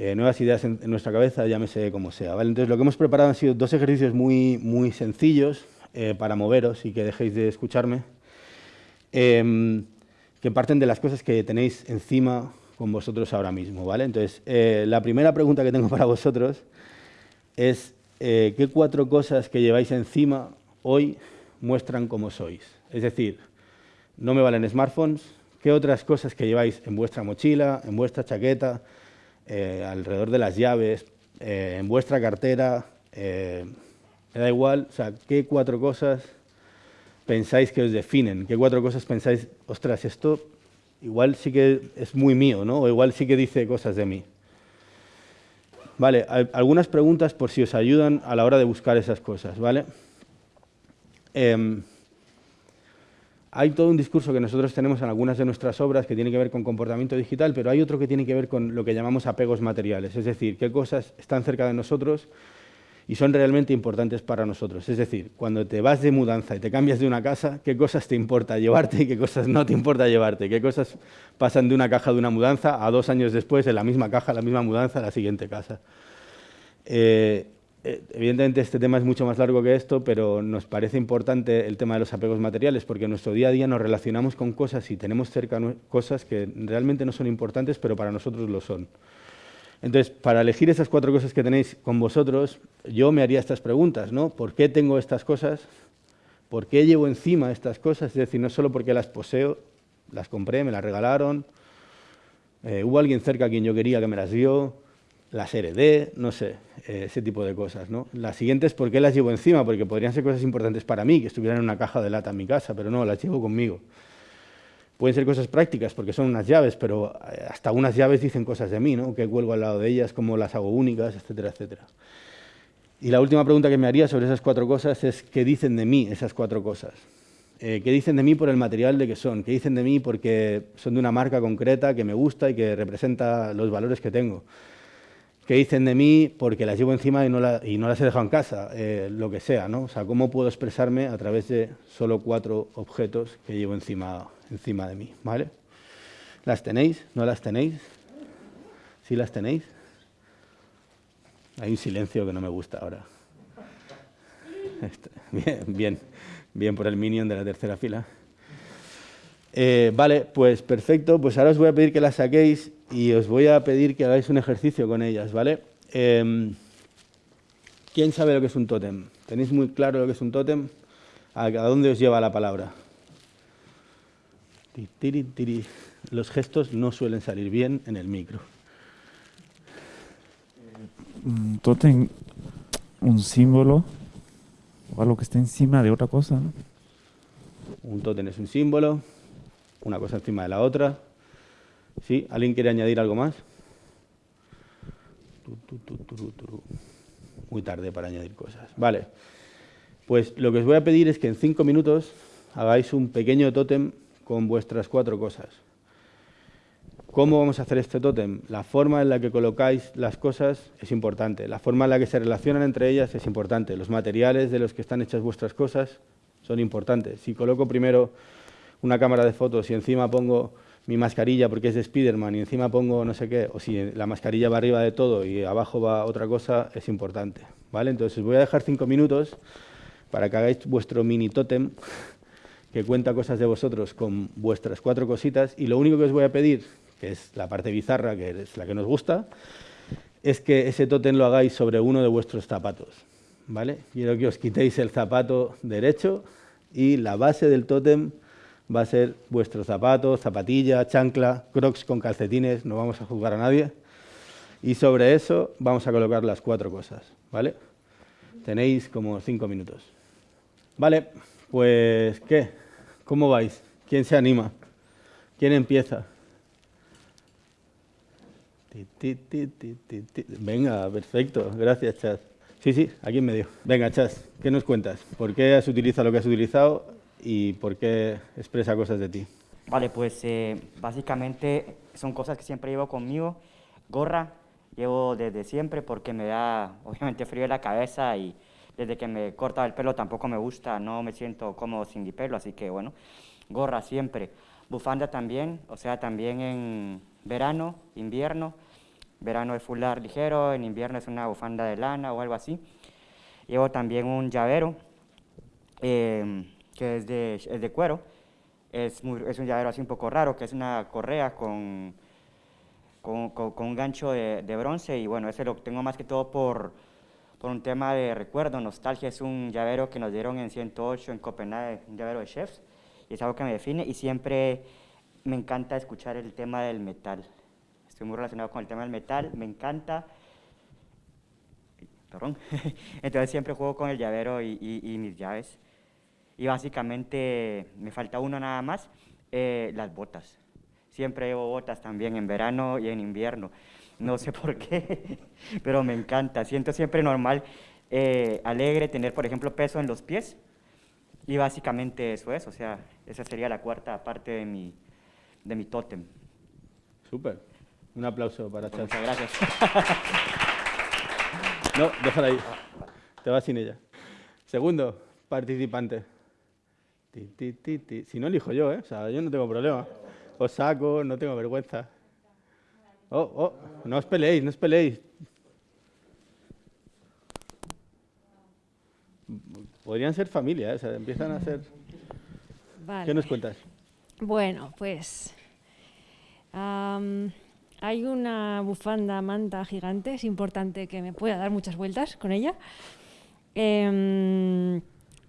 eh, nuevas ideas en, nuestra cabeza, llámese como sea. ¿vale? Entonces, lo que hemos preparado han sido dos ejercicios muy, muy sencillos eh, para moveros y que dejéis de escucharme, em, que parten de las cosas que tenéis encima con vosotros ahora mismo, ¿vale? Entonces, eh, la primera pregunta que tengo para vosotros es ¿qué cuatro cosas que lleváis encima hoy muestran cómo sois? Es decir, no me valen smartphones, ¿qué otras cosas que lleváis en vuestra mochila, en vuestra chaqueta, eh, alrededor de las llaves, en vuestra cartera, me da igual, o sea, ¿qué cuatro cosas pensáis que os definen? ¿Qué cuatro cosas pensáis, ostras, esto igual sí que es muy mío, ¿no? O igual sí que dice cosas de mí. Vale, algunas preguntas por si os ayudan a la hora de buscar esas cosas, ¿vale? Em, hay todo un discurso que nosotros tenemos en algunas de nuestras obras que tiene que ver con comportamiento digital, pero hay otro que tiene que ver con lo que llamamos apegos materiales, es decir, qué cosas están cerca de nosotros y son realmente importantes para nosotros. Es decir, cuando te vas de mudanza y te cambias de una casa, ¿qué cosas te importa llevarte y qué cosas no te importa llevarte? ¿Qué cosas pasan de una caja de una mudanza a dos años después en la misma caja, la misma mudanza, la siguiente casa? Eh, evidentemente este tema es mucho más largo que esto, pero nos parece importante el tema de los apegos materiales porque en nuestro día a día nos relacionamos con cosas y tenemos cerca cosas que realmente no son importantes, pero para nosotros lo son. Entonces, para elegir esas cuatro cosas que tenéis con vosotros, yo me haría estas preguntas, ¿no? ¿Por qué tengo estas cosas? ¿Por qué llevo encima estas cosas? Es decir, no solo porque las poseo, las compré, me las regalaron, eh, hubo alguien cerca a quien yo quería que me las dio, las heredé, no sé, eh, ese tipo de cosas, ¿no? La siguiente es por qué las llevo encima, porque podrían ser cosas importantes para mí, que estuvieran en una caja de lata en mi casa, pero no, las llevo conmigo. Pueden ser cosas prácticas porque son unas llaves, pero eh, hasta unas llaves dicen cosas de mí, ¿no? que cuelgo al lado de ellas, cómo las hago únicas, etcétera, etcétera. Y la última pregunta que me haría sobre esas cuatro cosas es ¿qué dicen de mí esas cuatro cosas? Eh, ¿Qué dicen de mí por el material de que son? ¿Qué dicen de mí porque son de una marca concreta que me gusta y que representa los valores que tengo? ¿Qué dicen de mí porque las llevo encima y no, y no las he dejado en casa? Eh, lo que sea, ¿no? O sea, ¿cómo puedo expresarme a través de solo cuatro objetos que llevo encima encima de mí, ¿vale? ¿Las tenéis? ¿No las tenéis? ¿Sí las tenéis? Hay un silencio que no me gusta ahora. Este, bien, bien, bien por el minion de la tercera fila. Eh, vale, pues perfecto. Pues ahora os voy a pedir que las saquéis y os voy a pedir que hagáis un ejercicio con ellas, ¿vale? Em, ¿Quién sabe lo que es un tótem? ¿Tenéis muy claro lo que es un tótem? ¿A dónde os lleva la palabra? Los gestos no suelen salir bien en el micro. Un tótem, un símbolo o algo que esté encima de otra cosa. Un tótem es un símbolo, una cosa encima de la otra. ¿Sí? ¿Alguien quiere añadir algo más? Muy tarde para añadir cosas. Vale. Pues lo que os voy a pedir es que en cinco minutos hagáis un pequeño tótem con vuestras cuatro cosas. ¿Cómo vamos a hacer este tótem? La forma en la que colocáis las cosas es importante, la forma en la que se relacionan entre ellas es importante, los materiales de los que están hechas vuestras cosas son importantes. Si coloco primero una cámara de fotos y encima pongo mi mascarilla porque es de Spiderman y encima pongo no sé qué, o si la mascarilla va arriba de todo y abajo va otra cosa, es importante. ¿vale? Entonces voy a dejar cinco minutos para que hagáis vuestro mini tótem que cuenta cosas de vosotros con vuestras cuatro cositas y lo único que os voy a pedir, que es la parte bizarra, que es la que nos gusta, es que ese tótem lo hagáis sobre uno de vuestros zapatos. ¿vale? Quiero que os quitéis el zapato derecho y la base del tótem va a ser vuestro zapato, zapatilla, chancla, crocs con calcetines, no vamos a juzgar a nadie. Y sobre eso vamos a colocar las cuatro cosas, ¿vale? Tenéis como cinco minutos. Vale, pues ¿qué? ¿Cómo vais? ¿Quién se anima? ¿Quién empieza? Venga, perfecto. Gracias, Chas. Sí, sí, aquí en medio. Venga, Chas, ¿qué nos cuentas? ¿Por qué has utilizado lo que has utilizado y por qué expresa cosas de ti? Vale, pues eh, básicamente son cosas que siempre llevo conmigo. Gorra, llevo desde siempre porque me da obviamente frío en la cabeza y desde que me corta el pelo tampoco me gusta, no me siento cómodo sin mi pelo, así que bueno, gorra siempre. Bufanda también, o sea, también en verano, invierno. Verano es fular ligero, en invierno es una bufanda de lana o algo así. Llevo también un llavero, em, que es de, es de cuero. Es, es, un llavero así un poco raro, que es una correa con, con, con, un gancho de, de, bronce. Y bueno, ese lo tengo más que todo por, por un tema de recuerdo, nostalgia. Es un llavero que nos dieron en 108 en Copenhague, un llavero de chefs. Y es algo que me define y siempre me encanta escuchar el tema del metal estoy muy relacionado con el tema del metal, me encanta. Perdón. Entonces siempre juego con el llavero y, mis llaves. Y básicamente me falta uno nada más, eh, las botas. Siempre llevo botas también en verano y en invierno. No sé por qué, pero me encanta. Siento siempre normal, eh, alegre tener, por ejemplo, peso en los pies. Y básicamente eso es, o sea, esa sería la cuarta parte de mi, de mi tótem. Súper. Un aplauso para Chas. Muchas gracias. No, déjala ahí. Te vas sin ella. Segundo participante. Si no elijo yo, ¿eh? O sea, yo no tengo problema. Os saco, no tengo vergüenza. Oh, oh, no os peleéis, no os peleéis. Podrían ser familia, ¿eh? o sea, empiezan a ser... Vale. ¿Qué nos cuentas? Bueno, pues... Hay una bufanda manta gigante, es importante que me pueda dar muchas vueltas con ella. Em,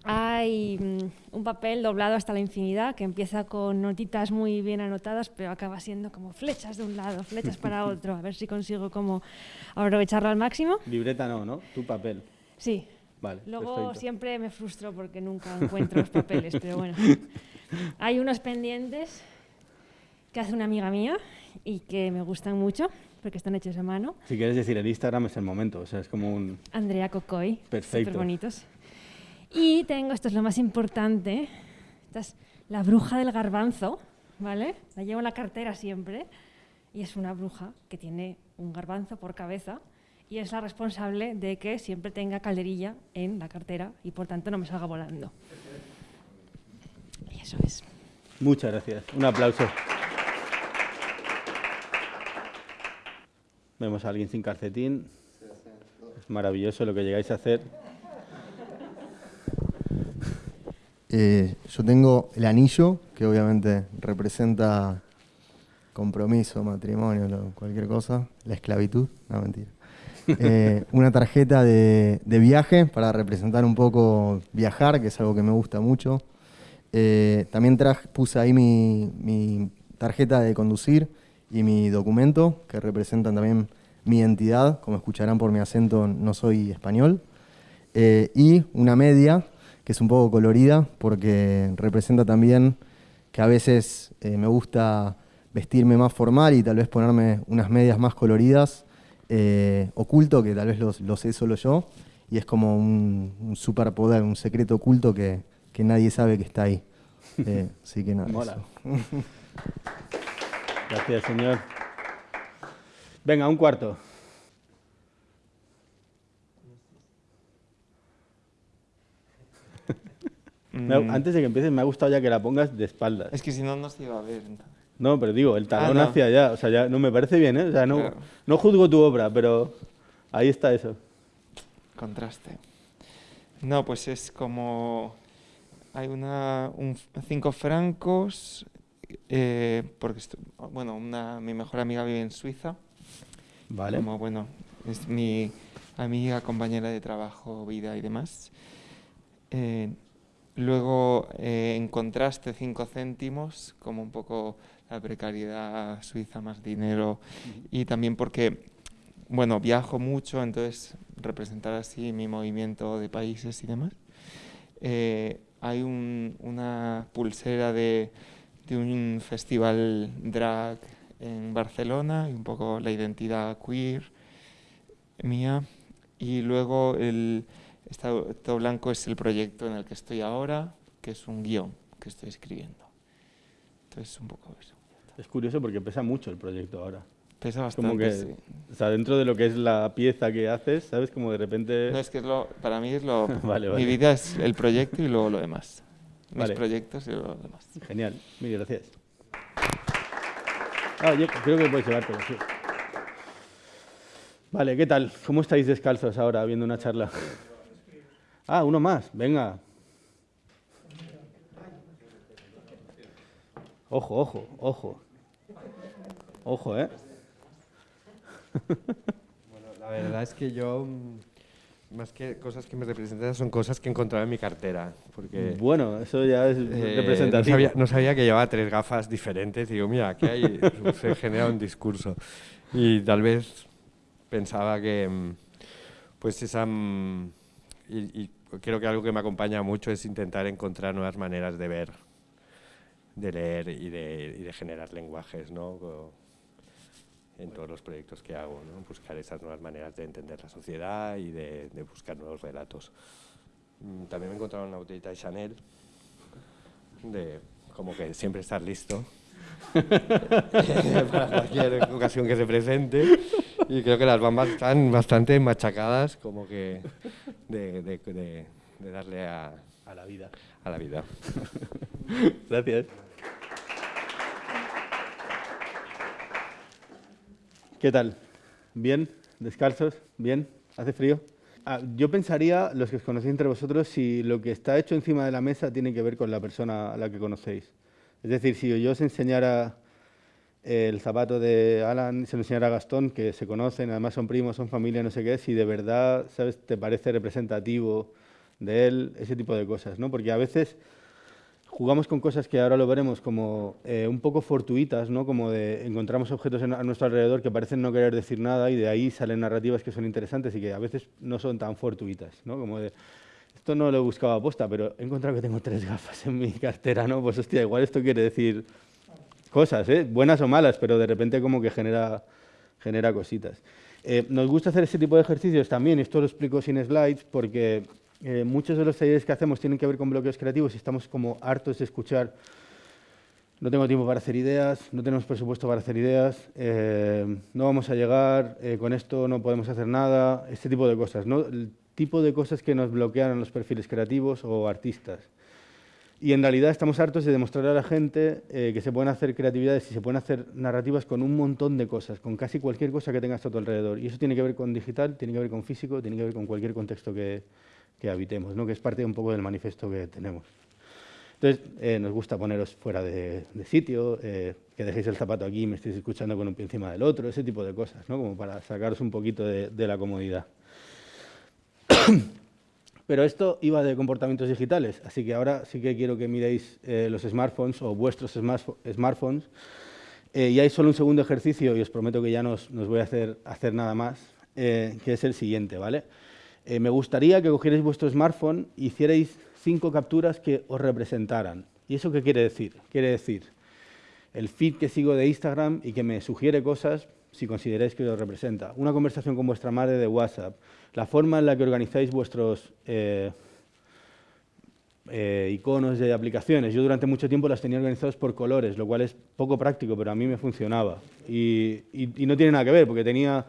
hay mm, un papel doblado hasta la infinidad que empieza con notitas muy bien anotadas, pero acaba siendo como flechas de un lado, flechas para otro, a ver si consigo como aprovecharlo al máximo. Libreta no, ¿no? Tu papel. Sí. Vale, Luego siempre me frustro porque nunca encuentro los papeles, pero bueno. Hay unos pendientes que hace una amiga mía y que me gustan mucho porque están hechos a mano. Si quieres decir el Instagram es el momento, o sea, es como un... Andrea Cocoy. Perfecto. Súper bonitos. Y tengo, esto es lo más importante, esta es la bruja del garbanzo, ¿vale? La llevo en la cartera siempre y es una bruja que tiene un garbanzo por cabeza y es la responsable de que siempre tenga calderilla en la cartera y por tanto no me salga volando. Y eso es. Muchas gracias. Un aplauso. Vemos a alguien sin calcetín. Es maravilloso lo que llegáis a hacer. Eh, yo tengo el anillo, que obviamente representa compromiso, matrimonio, cualquier cosa. La esclavitud, no mentira. Eh, una tarjeta de, viaje para representar un poco viajar, que es algo que me gusta mucho. Eh, también traje, puse ahí mi, mi tarjeta de conducir y mi documento, que representan también mi identidad, como escucharán por mi acento no soy español, eh, y una media, que es un poco colorida, porque representa también que a veces eh, me gusta vestirme más formal y tal vez ponerme unas medias más coloridas, eh, oculto, que tal vez lo, sé solo yo, y es como un, un superpoder, un secreto oculto que, que, nadie sabe que está ahí. así que nada. Mola. Gracias, señor. Venga, un cuarto. Mm. Antes de que empieces, me ha gustado ya que la pongas de espaldas. Es que si no, no se iba a ver. No, pero digo, el talón ah, hacia allá. O sea, ya no me parece bien, ¿eh? O sea, no, no juzgo tu obra, pero ahí está eso. Contraste. No, pues es como hay una, un, cinco francos, eh, porque, bueno, una, mi mejor amiga vive en Suiza. Vale. Como, bueno, es mi amiga, compañera de trabajo, vida y demás. Eh, luego, eh, en contraste, cinco céntimos, como un poco la precariedad suiza, más dinero. Y también porque, bueno, viajo mucho, entonces representar así mi movimiento de países y demás. Eh, hay un, una pulsera de, de un festival drag en Barcelona y un poco la identidad queer mía. Y luego el estado blanco es el proyecto en el que estoy ahora, que es un guion que estoy escribiendo. Entonces, un poco eso. Es curioso porque pesa mucho el proyecto ahora. Pesa bastante, como que, sí. O sea, dentro de lo que es la pieza que haces, ¿sabes? Como de repente... No, es que es lo, para mí es lo... Vale, vale. Mi vida es el proyecto y luego lo demás. Mis Vale. proyectos y luego lo demás. Genial, mil gracias. Ah, yo creo que puedes llevártelo, sí. Vale, ¿qué tal? ¿Cómo estáis descalzos ahora viendo una charla? Ah, uno más, venga. Ojo, ojo, ojo. Ojo, ¿eh? Bueno, la verdad es que yo, mm, más que cosas que me representan, son cosas que he encontrado en mi cartera. Porque Bueno, eso ya es eh, representativo. No sabía, no sabía que llevaba tres gafas diferentes. Digo, mira, aquí hay, se genera un discurso. Y tal vez pensaba que, mm, pues esa... mm, Y, y creo que algo que me acompaña mucho es intentar encontrar nuevas maneras de ver, de leer y de, generar lenguajes, ¿no? En todos los proyectos que hago, ¿no? buscar esas nuevas maneras de entender la sociedad y de, buscar nuevos relatos. Mm, También me he encontrado una botellita de Chanel, de como que siempre estar listo para cualquier ocasión que se presente. Y creo que las bambas están bastante machacadas, como que de, de- de- de darle a, A la vida. a la vida. Gracias. ¿Qué tal? ¿Bien? ¿Descalzos? ¿Bien? ¿Hace frío? Ah, yo pensaría, los que os conocéis entre vosotros, si lo que está hecho encima de la mesa tiene que ver con la persona a la que conocéis. Es decir, si yo os enseñara el zapato de Alan, se lo enseñara a Gastón, que se conocen, además son primos, son familia, no sé qué, si de verdad, ¿sabes?, te parece representativo de él, ese tipo de cosas, ¿no? Porque a veces jugamos con cosas que ahora lo veremos como eh, un poco fortuitas, ¿no? Como de encontramos objetos a nuestro alrededor que parecen no querer decir nada y de ahí salen narrativas que son interesantes y que a veces no son tan fortuitas, ¿no? Como de esto no lo he buscado a posta, pero he encontrado que tengo tres gafas en mi cartera, ¿no? Pues hostia, igual esto quiere decir cosas, ¿eh? buenas o malas, pero de repente como que genera, genera cositas. Eh, nos gusta hacer este tipo de ejercicios también, esto lo explico sin slides, porque eh, muchos de los talleres que hacemos tienen que ver con bloqueos creativos y estamos como hartos de escuchar no tengo tiempo para hacer ideas, no tenemos presupuesto para hacer ideas, eh, no vamos a llegar, eh, con esto no podemos hacer nada, este tipo de cosas. Tipo de cosas que nos bloquean los perfiles creativos o artistas. Y en realidad estamos hartos de demostrarle a la gente eh, que se pueden hacer creatividades y se pueden hacer narrativas con un montón de cosas, con casi cualquier cosa que tengas a tu alrededor. Y eso tiene que ver con digital, tiene que ver con físico, tiene que ver con cualquier contexto que, que habitemos, ¿no? que es parte un poco del manifiesto que tenemos. Entonces, eh, nos gusta poneros fuera de, sitio, eh, que dejéis el zapato aquí y me estéis escuchando con un pie encima del otro, ese tipo de cosas, ¿no? como para sacaros un poquito de la comodidad. Pero esto iba de comportamientos digitales, así que ahora sí que quiero que miréis eh, los smartphones o vuestros smartpho- smartphones. Eh, y hay solo un segundo ejercicio, y os prometo que ya no os, voy a hacer, hacer nada más, eh, que es el siguiente, ¿vale? Me gustaría que cogierais vuestro smartphone e hicierais cinco capturas que os representaran. ¿Y eso qué quiere decir? Quiere decir el feed que sigo de Instagram y que me sugiere cosas si consideráis que os representa. Una conversación con vuestra madre de WhatsApp. La forma en la que organizáis vuestros eh, eh, iconos de aplicaciones. Yo durante mucho tiempo las tenía organizados por colores, lo cual es poco práctico, pero a mí me funcionaba. Y, no tiene nada que ver, porque tenía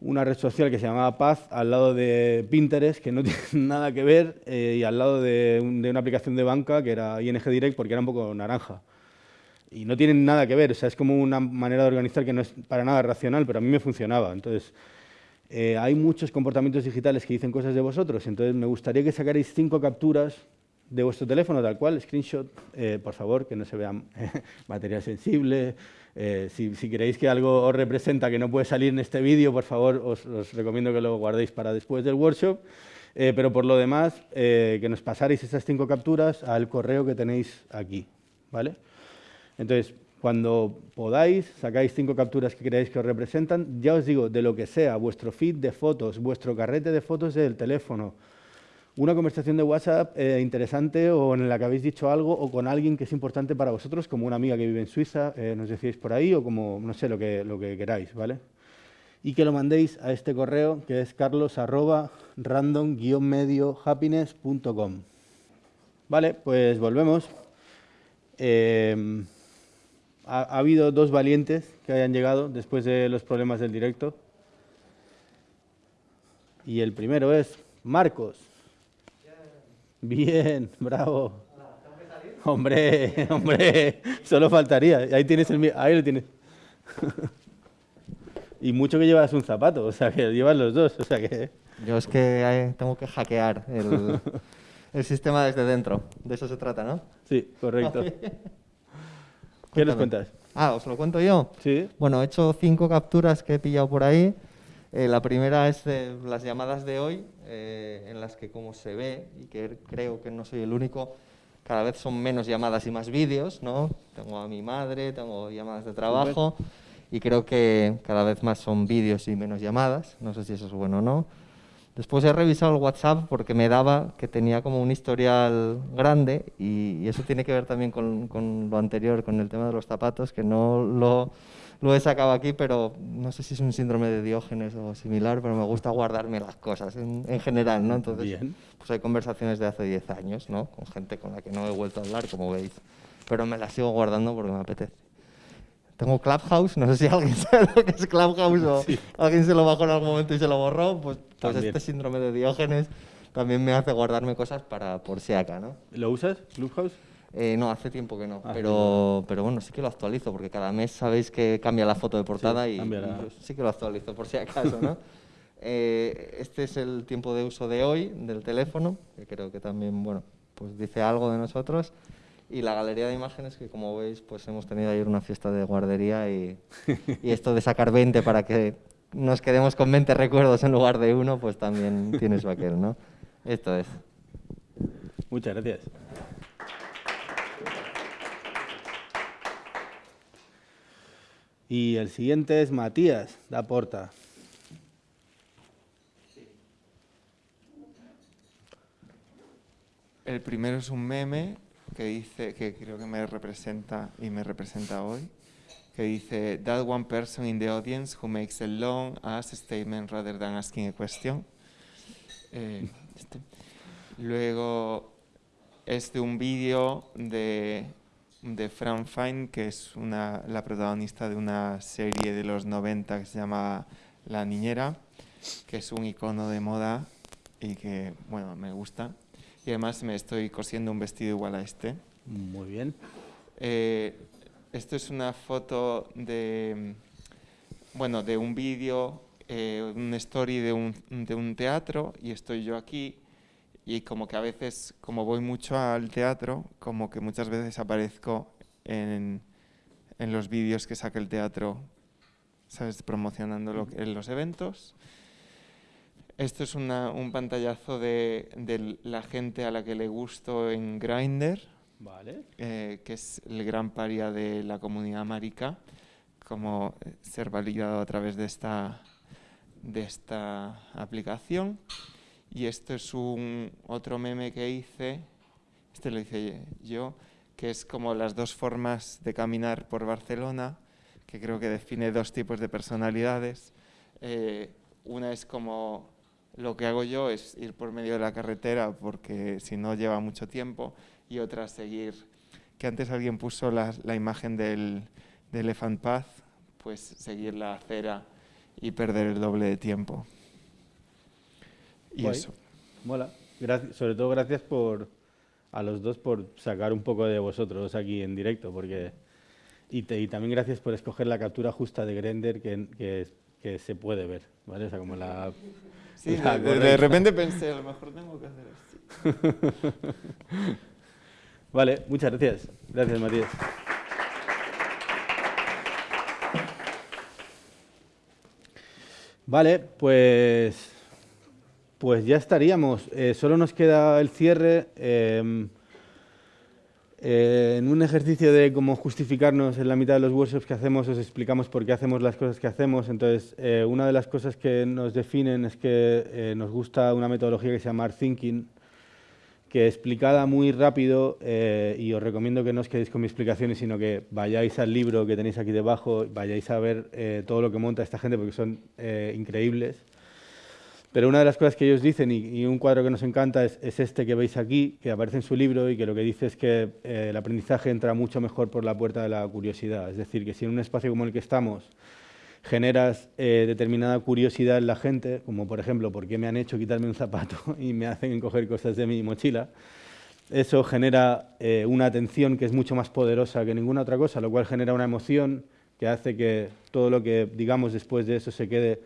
una red social que se llamaba Paz al lado de Pinterest, que no tiene nada que ver, eh, y al lado de, de una aplicación de banca que era ING Direct, porque era un poco naranja. Y no tienen nada que ver, o sea, es como una manera de organizar que no es para nada racional, pero a mí me funcionaba. Entonces, eh, hay muchos comportamientos digitales que dicen cosas de vosotros, entonces me gustaría que sacarais cinco capturas de vuestro teléfono tal cual, screenshot, eh, por favor, que no se vea material sensible. Eh, si, si, creéis que algo os representa que no puede salir en este vídeo, por favor, os, os, recomiendo que lo guardéis para después del workshop. Eh, pero por lo demás, que nos pasaréis estas cinco capturas al correo que tenéis aquí. ¿vale? Entonces, cuando podáis, sacáis cinco capturas que creáis que os representan, ya os digo, de lo que sea, vuestro feed de fotos, vuestro carrete de fotos del teléfono, una conversación de WhatsApp eh, interesante o en la que habéis dicho algo o con alguien que es importante para vosotros, como una amiga que vive en Suiza, eh, nos decíais por ahí, o como, no sé, lo que, lo que queráis, ¿vale? Y que lo mandéis a este correo que es carlos arroba random-mediohappiness.com. Vale, pues volvemos. Eh, ha, ha, habido dos valientes que hayan llegado después de los problemas del directo. Y el primero es Marcos. Bien, bravo. Hombre, hombre, solo faltaría. Ahí tienes el ahí lo tienes. y mucho que llevas un zapato, o sea que llevas los dos, o sea que. Yo es que eh, tengo que hackear el, el sistema desde dentro. De eso se trata, ¿no? Sí, correcto. ¿Qué nos cuentas? Ah, ¿os lo cuento yo? Sí. Bueno, he hecho cinco capturas que he pillado por ahí. Eh, la primera es de las llamadas de hoy, eh, en las que como se ve, y que creo que no soy el único, cada vez son menos llamadas y más vídeos, ¿no? Tengo a mi madre, tengo llamadas de trabajo, y creo que cada vez más son vídeos y menos llamadas, no sé si eso es bueno o no. Después he revisado el WhatsApp porque me daba que tenía como un historial grande y, y eso tiene que ver también con, con, lo anterior, con el tema de los zapatos, que no lo, lo, he sacado aquí, pero no sé si es un síndrome de Diógenes o similar, pero me gusta guardarme las cosas en, en general, ¿no? Entonces, Bien. pues hay conversaciones de hace 10 años, ¿no? Con gente con la que no he vuelto a hablar, como veis, pero me las sigo guardando porque me apetece. Tengo Clubhouse, no sé si alguien sabe lo que es Clubhouse o Sí. alguien se lo bajó en algún momento y se lo borró, pues, pues este síndrome de Diógenes también me hace guardarme cosas para por si acá, ¿no? ¿Lo usas, Clubhouse? Eh, no, hace tiempo que no, Ah, pero, pero bueno, sí que lo actualizo, porque cada mes sabéis que cambia la foto de portada Sí, y, la- y sí que lo actualizo por si acaso, ¿no? Eh, este es el tiempo de uso de hoy del teléfono, que creo que también, bueno, pues dice algo de nosotros. Y la galería de imágenes, que como veis, pues hemos tenido ayer una fiesta de guardería y, y esto de sacar 20 para que nos quedemos con 20 recuerdos en lugar de uno, pues también tiene su aquel, ¿no? Esto es. Muchas gracias. Y el siguiente es Matías da Porta. El primero es un meme que dice, que creo que me representa y me representa hoy, que dice, That one person in the audience who makes a long ass statement rather than asking a question. Eh, este. Luego es de un vídeo de, de Fran Fine, que es una, la protagonista de una serie de los 90 que se llama La Niñera, que es un icono de moda y que, bueno, me gusta. Y además me estoy cosiendo un vestido igual a este. Muy bien. Eh, esto es una foto de, bueno, de un vídeo, eh, un story de un, de un teatro y estoy yo aquí y como que a veces, como voy mucho al teatro, como que muchas veces aparezco en, en los vídeos que saca el teatro, ¿sabes? Promocionando lo que- en los eventos. Esto es una- un pantallazo de, de la gente a la que le gusto en Grindr Vale. eh, que es el gran paria de la comunidad marica, como ser validado a través de esta, de esta aplicación. Y esto es un otro meme que hice, este lo hice yo, que es como las dos formas de caminar por Barcelona, que creo que define dos tipos de personalidades. Eh, una es como lo que hago yo es ir por medio de la carretera porque si no lleva mucho tiempo y otra seguir, que antes alguien puso la, la imagen del, del Elephant Path, pues seguir la acera y perder el doble de tiempo. Y Guay. eso. Mola. Gracias, sobre todo gracias por a los dos por sacar un poco de vosotros aquí en directo, porque y, te- y también gracias por escoger la captura justa de Grender que, que, que se puede ver, ¿vale? O sea, como la, Sí, la de, repente pensé, a lo mejor tengo que hacer así. vale, muchas gracias. Gracias, Matías. Vale, pues, pues ya estaríamos. Eh, solo nos queda el cierre. Em, eh, en un ejercicio de cómo justificarnos en la mitad de los workshops que hacemos, os explicamos por qué hacemos las cosas que hacemos. Entonces, eh, una de las cosas que nos definen es que nos gusta una metodología que se llama Art Thinking, que explicada muy rápido, y os recomiendo que no os quedéis con mis explicaciones, sino que vayáis al libro que tenéis aquí debajo, vayáis a ver todo lo que monta esta gente, porque son increíbles. Pero una de las cosas que ellos dicen, y, un cuadro que nos encanta, es, este que veis aquí, que aparece en su libro y que lo que dice es que eh, el aprendizaje entra mucho mejor por la puerta de la curiosidad. Es decir, que si en un espacio como el que estamos generas eh, determinada curiosidad en la gente, como por ejemplo, ¿por qué me han hecho quitarme un zapato y me hacen coger cosas de mi mochila? Eso genera eh, una atención que es mucho más poderosa que ninguna otra cosa, lo cual genera una emoción que hace que todo lo que digamos después de eso se quede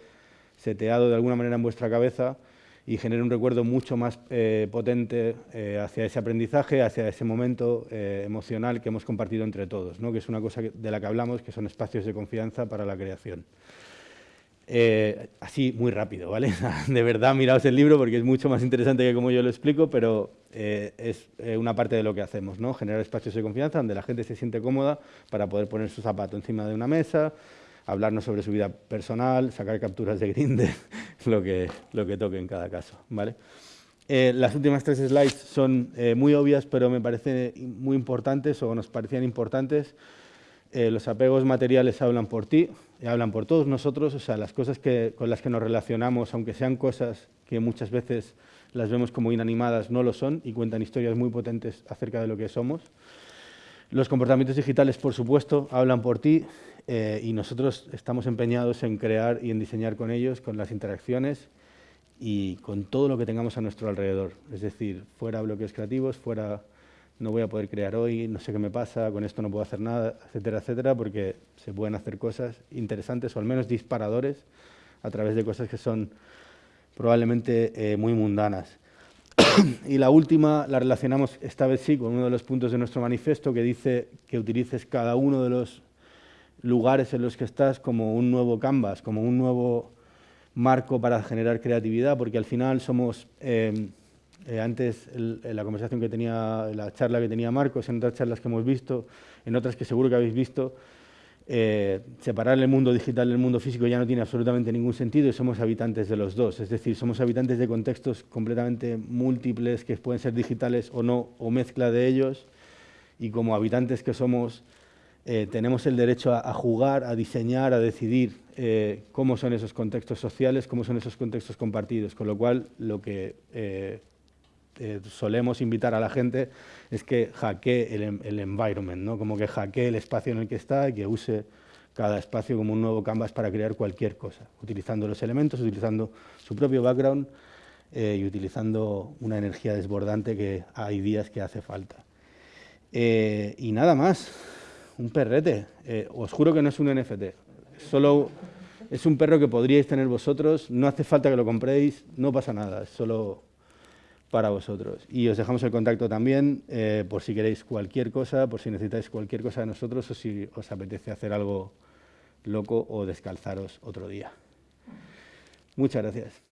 seteado de alguna manera en vuestra cabeza y genere un recuerdo mucho más eh, potente eh, hacia ese aprendizaje, hacia ese momento eh, emocional que hemos compartido entre todos, ¿no? que es una cosa de la que hablamos, que son espacios de confianza para la creación. así, muy rápido, ¿vale? de verdad, miraos el libro porque es mucho más interesante que como yo lo explico, pero es una parte de lo que hacemos, ¿no? generar espacios de confianza donde la gente se siente cómoda para poder poner su zapato encima de una mesa, hablarnos sobre su vida personal, sacar capturas de Grindr, lo que, lo que toque en cada caso. ¿vale? Eh, las últimas tres slides son eh, muy obvias, pero me parecen muy importantes o nos parecían importantes. Eh, los apegos materiales hablan por ti, hablan por todos nosotros, o sea, las cosas que, con las que nos relacionamos, aunque sean cosas que muchas veces las vemos como inanimadas, no lo son y cuentan historias muy potentes acerca de lo que somos. Los comportamientos digitales, por supuesto, hablan por ti eh, y nosotros estamos empeñados en crear y en diseñar con ellos, con las interacciones y con todo lo que tengamos a nuestro alrededor. Es decir, fuera bloqueos creativos, fuera no voy a poder crear hoy, no sé qué me pasa, con esto no puedo hacer nada, etcétera, etcétera, porque se pueden hacer cosas interesantes o al menos disparadores a través de cosas que son probablemente eh, muy mundanas. y la última la relacionamos esta vez sí con uno de los puntos de nuestro manifiesto que dice que utilices cada uno de los lugares en los que estás como un nuevo canvas, como un nuevo marco para generar creatividad, porque al final somos, eh, eh, antes en la conversación que tenía, la charla que tenía Marcos, en otras charlas que hemos visto, en otras que seguro que habéis visto, eh, separar el mundo digital del mundo físico ya no tiene absolutamente ningún sentido y somos habitantes de los dos. Es decir, somos habitantes de contextos completamente múltiples que pueden ser digitales o no, o mezcla de ellos. Y como habitantes que somos, eh, tenemos el derecho a, jugar, a diseñar, a decidir eh, cómo son esos contextos sociales, cómo son esos contextos compartidos. Con lo cual, lo que solemos invitar a la gente es que hackee el, el, environment, ¿no? como que hackee el espacio en el que está y que use cada espacio como un nuevo canvas para crear cualquier cosa, utilizando los elementos, utilizando su propio background eh, y utilizando una energía desbordante que hay días que hace falta. Eh, y nada más, un perrete. Eh, os juro que no es un NFT, solo es un perro que podríais tener vosotros, no hace falta que lo compréis, no pasa nada, es solo para vosotros. Y os dejamos el contacto también eh, por si queréis cualquier cosa, por si necesitáis cualquier cosa de nosotros o si os apetece hacer algo loco o descalzaros otro día. Muchas gracias.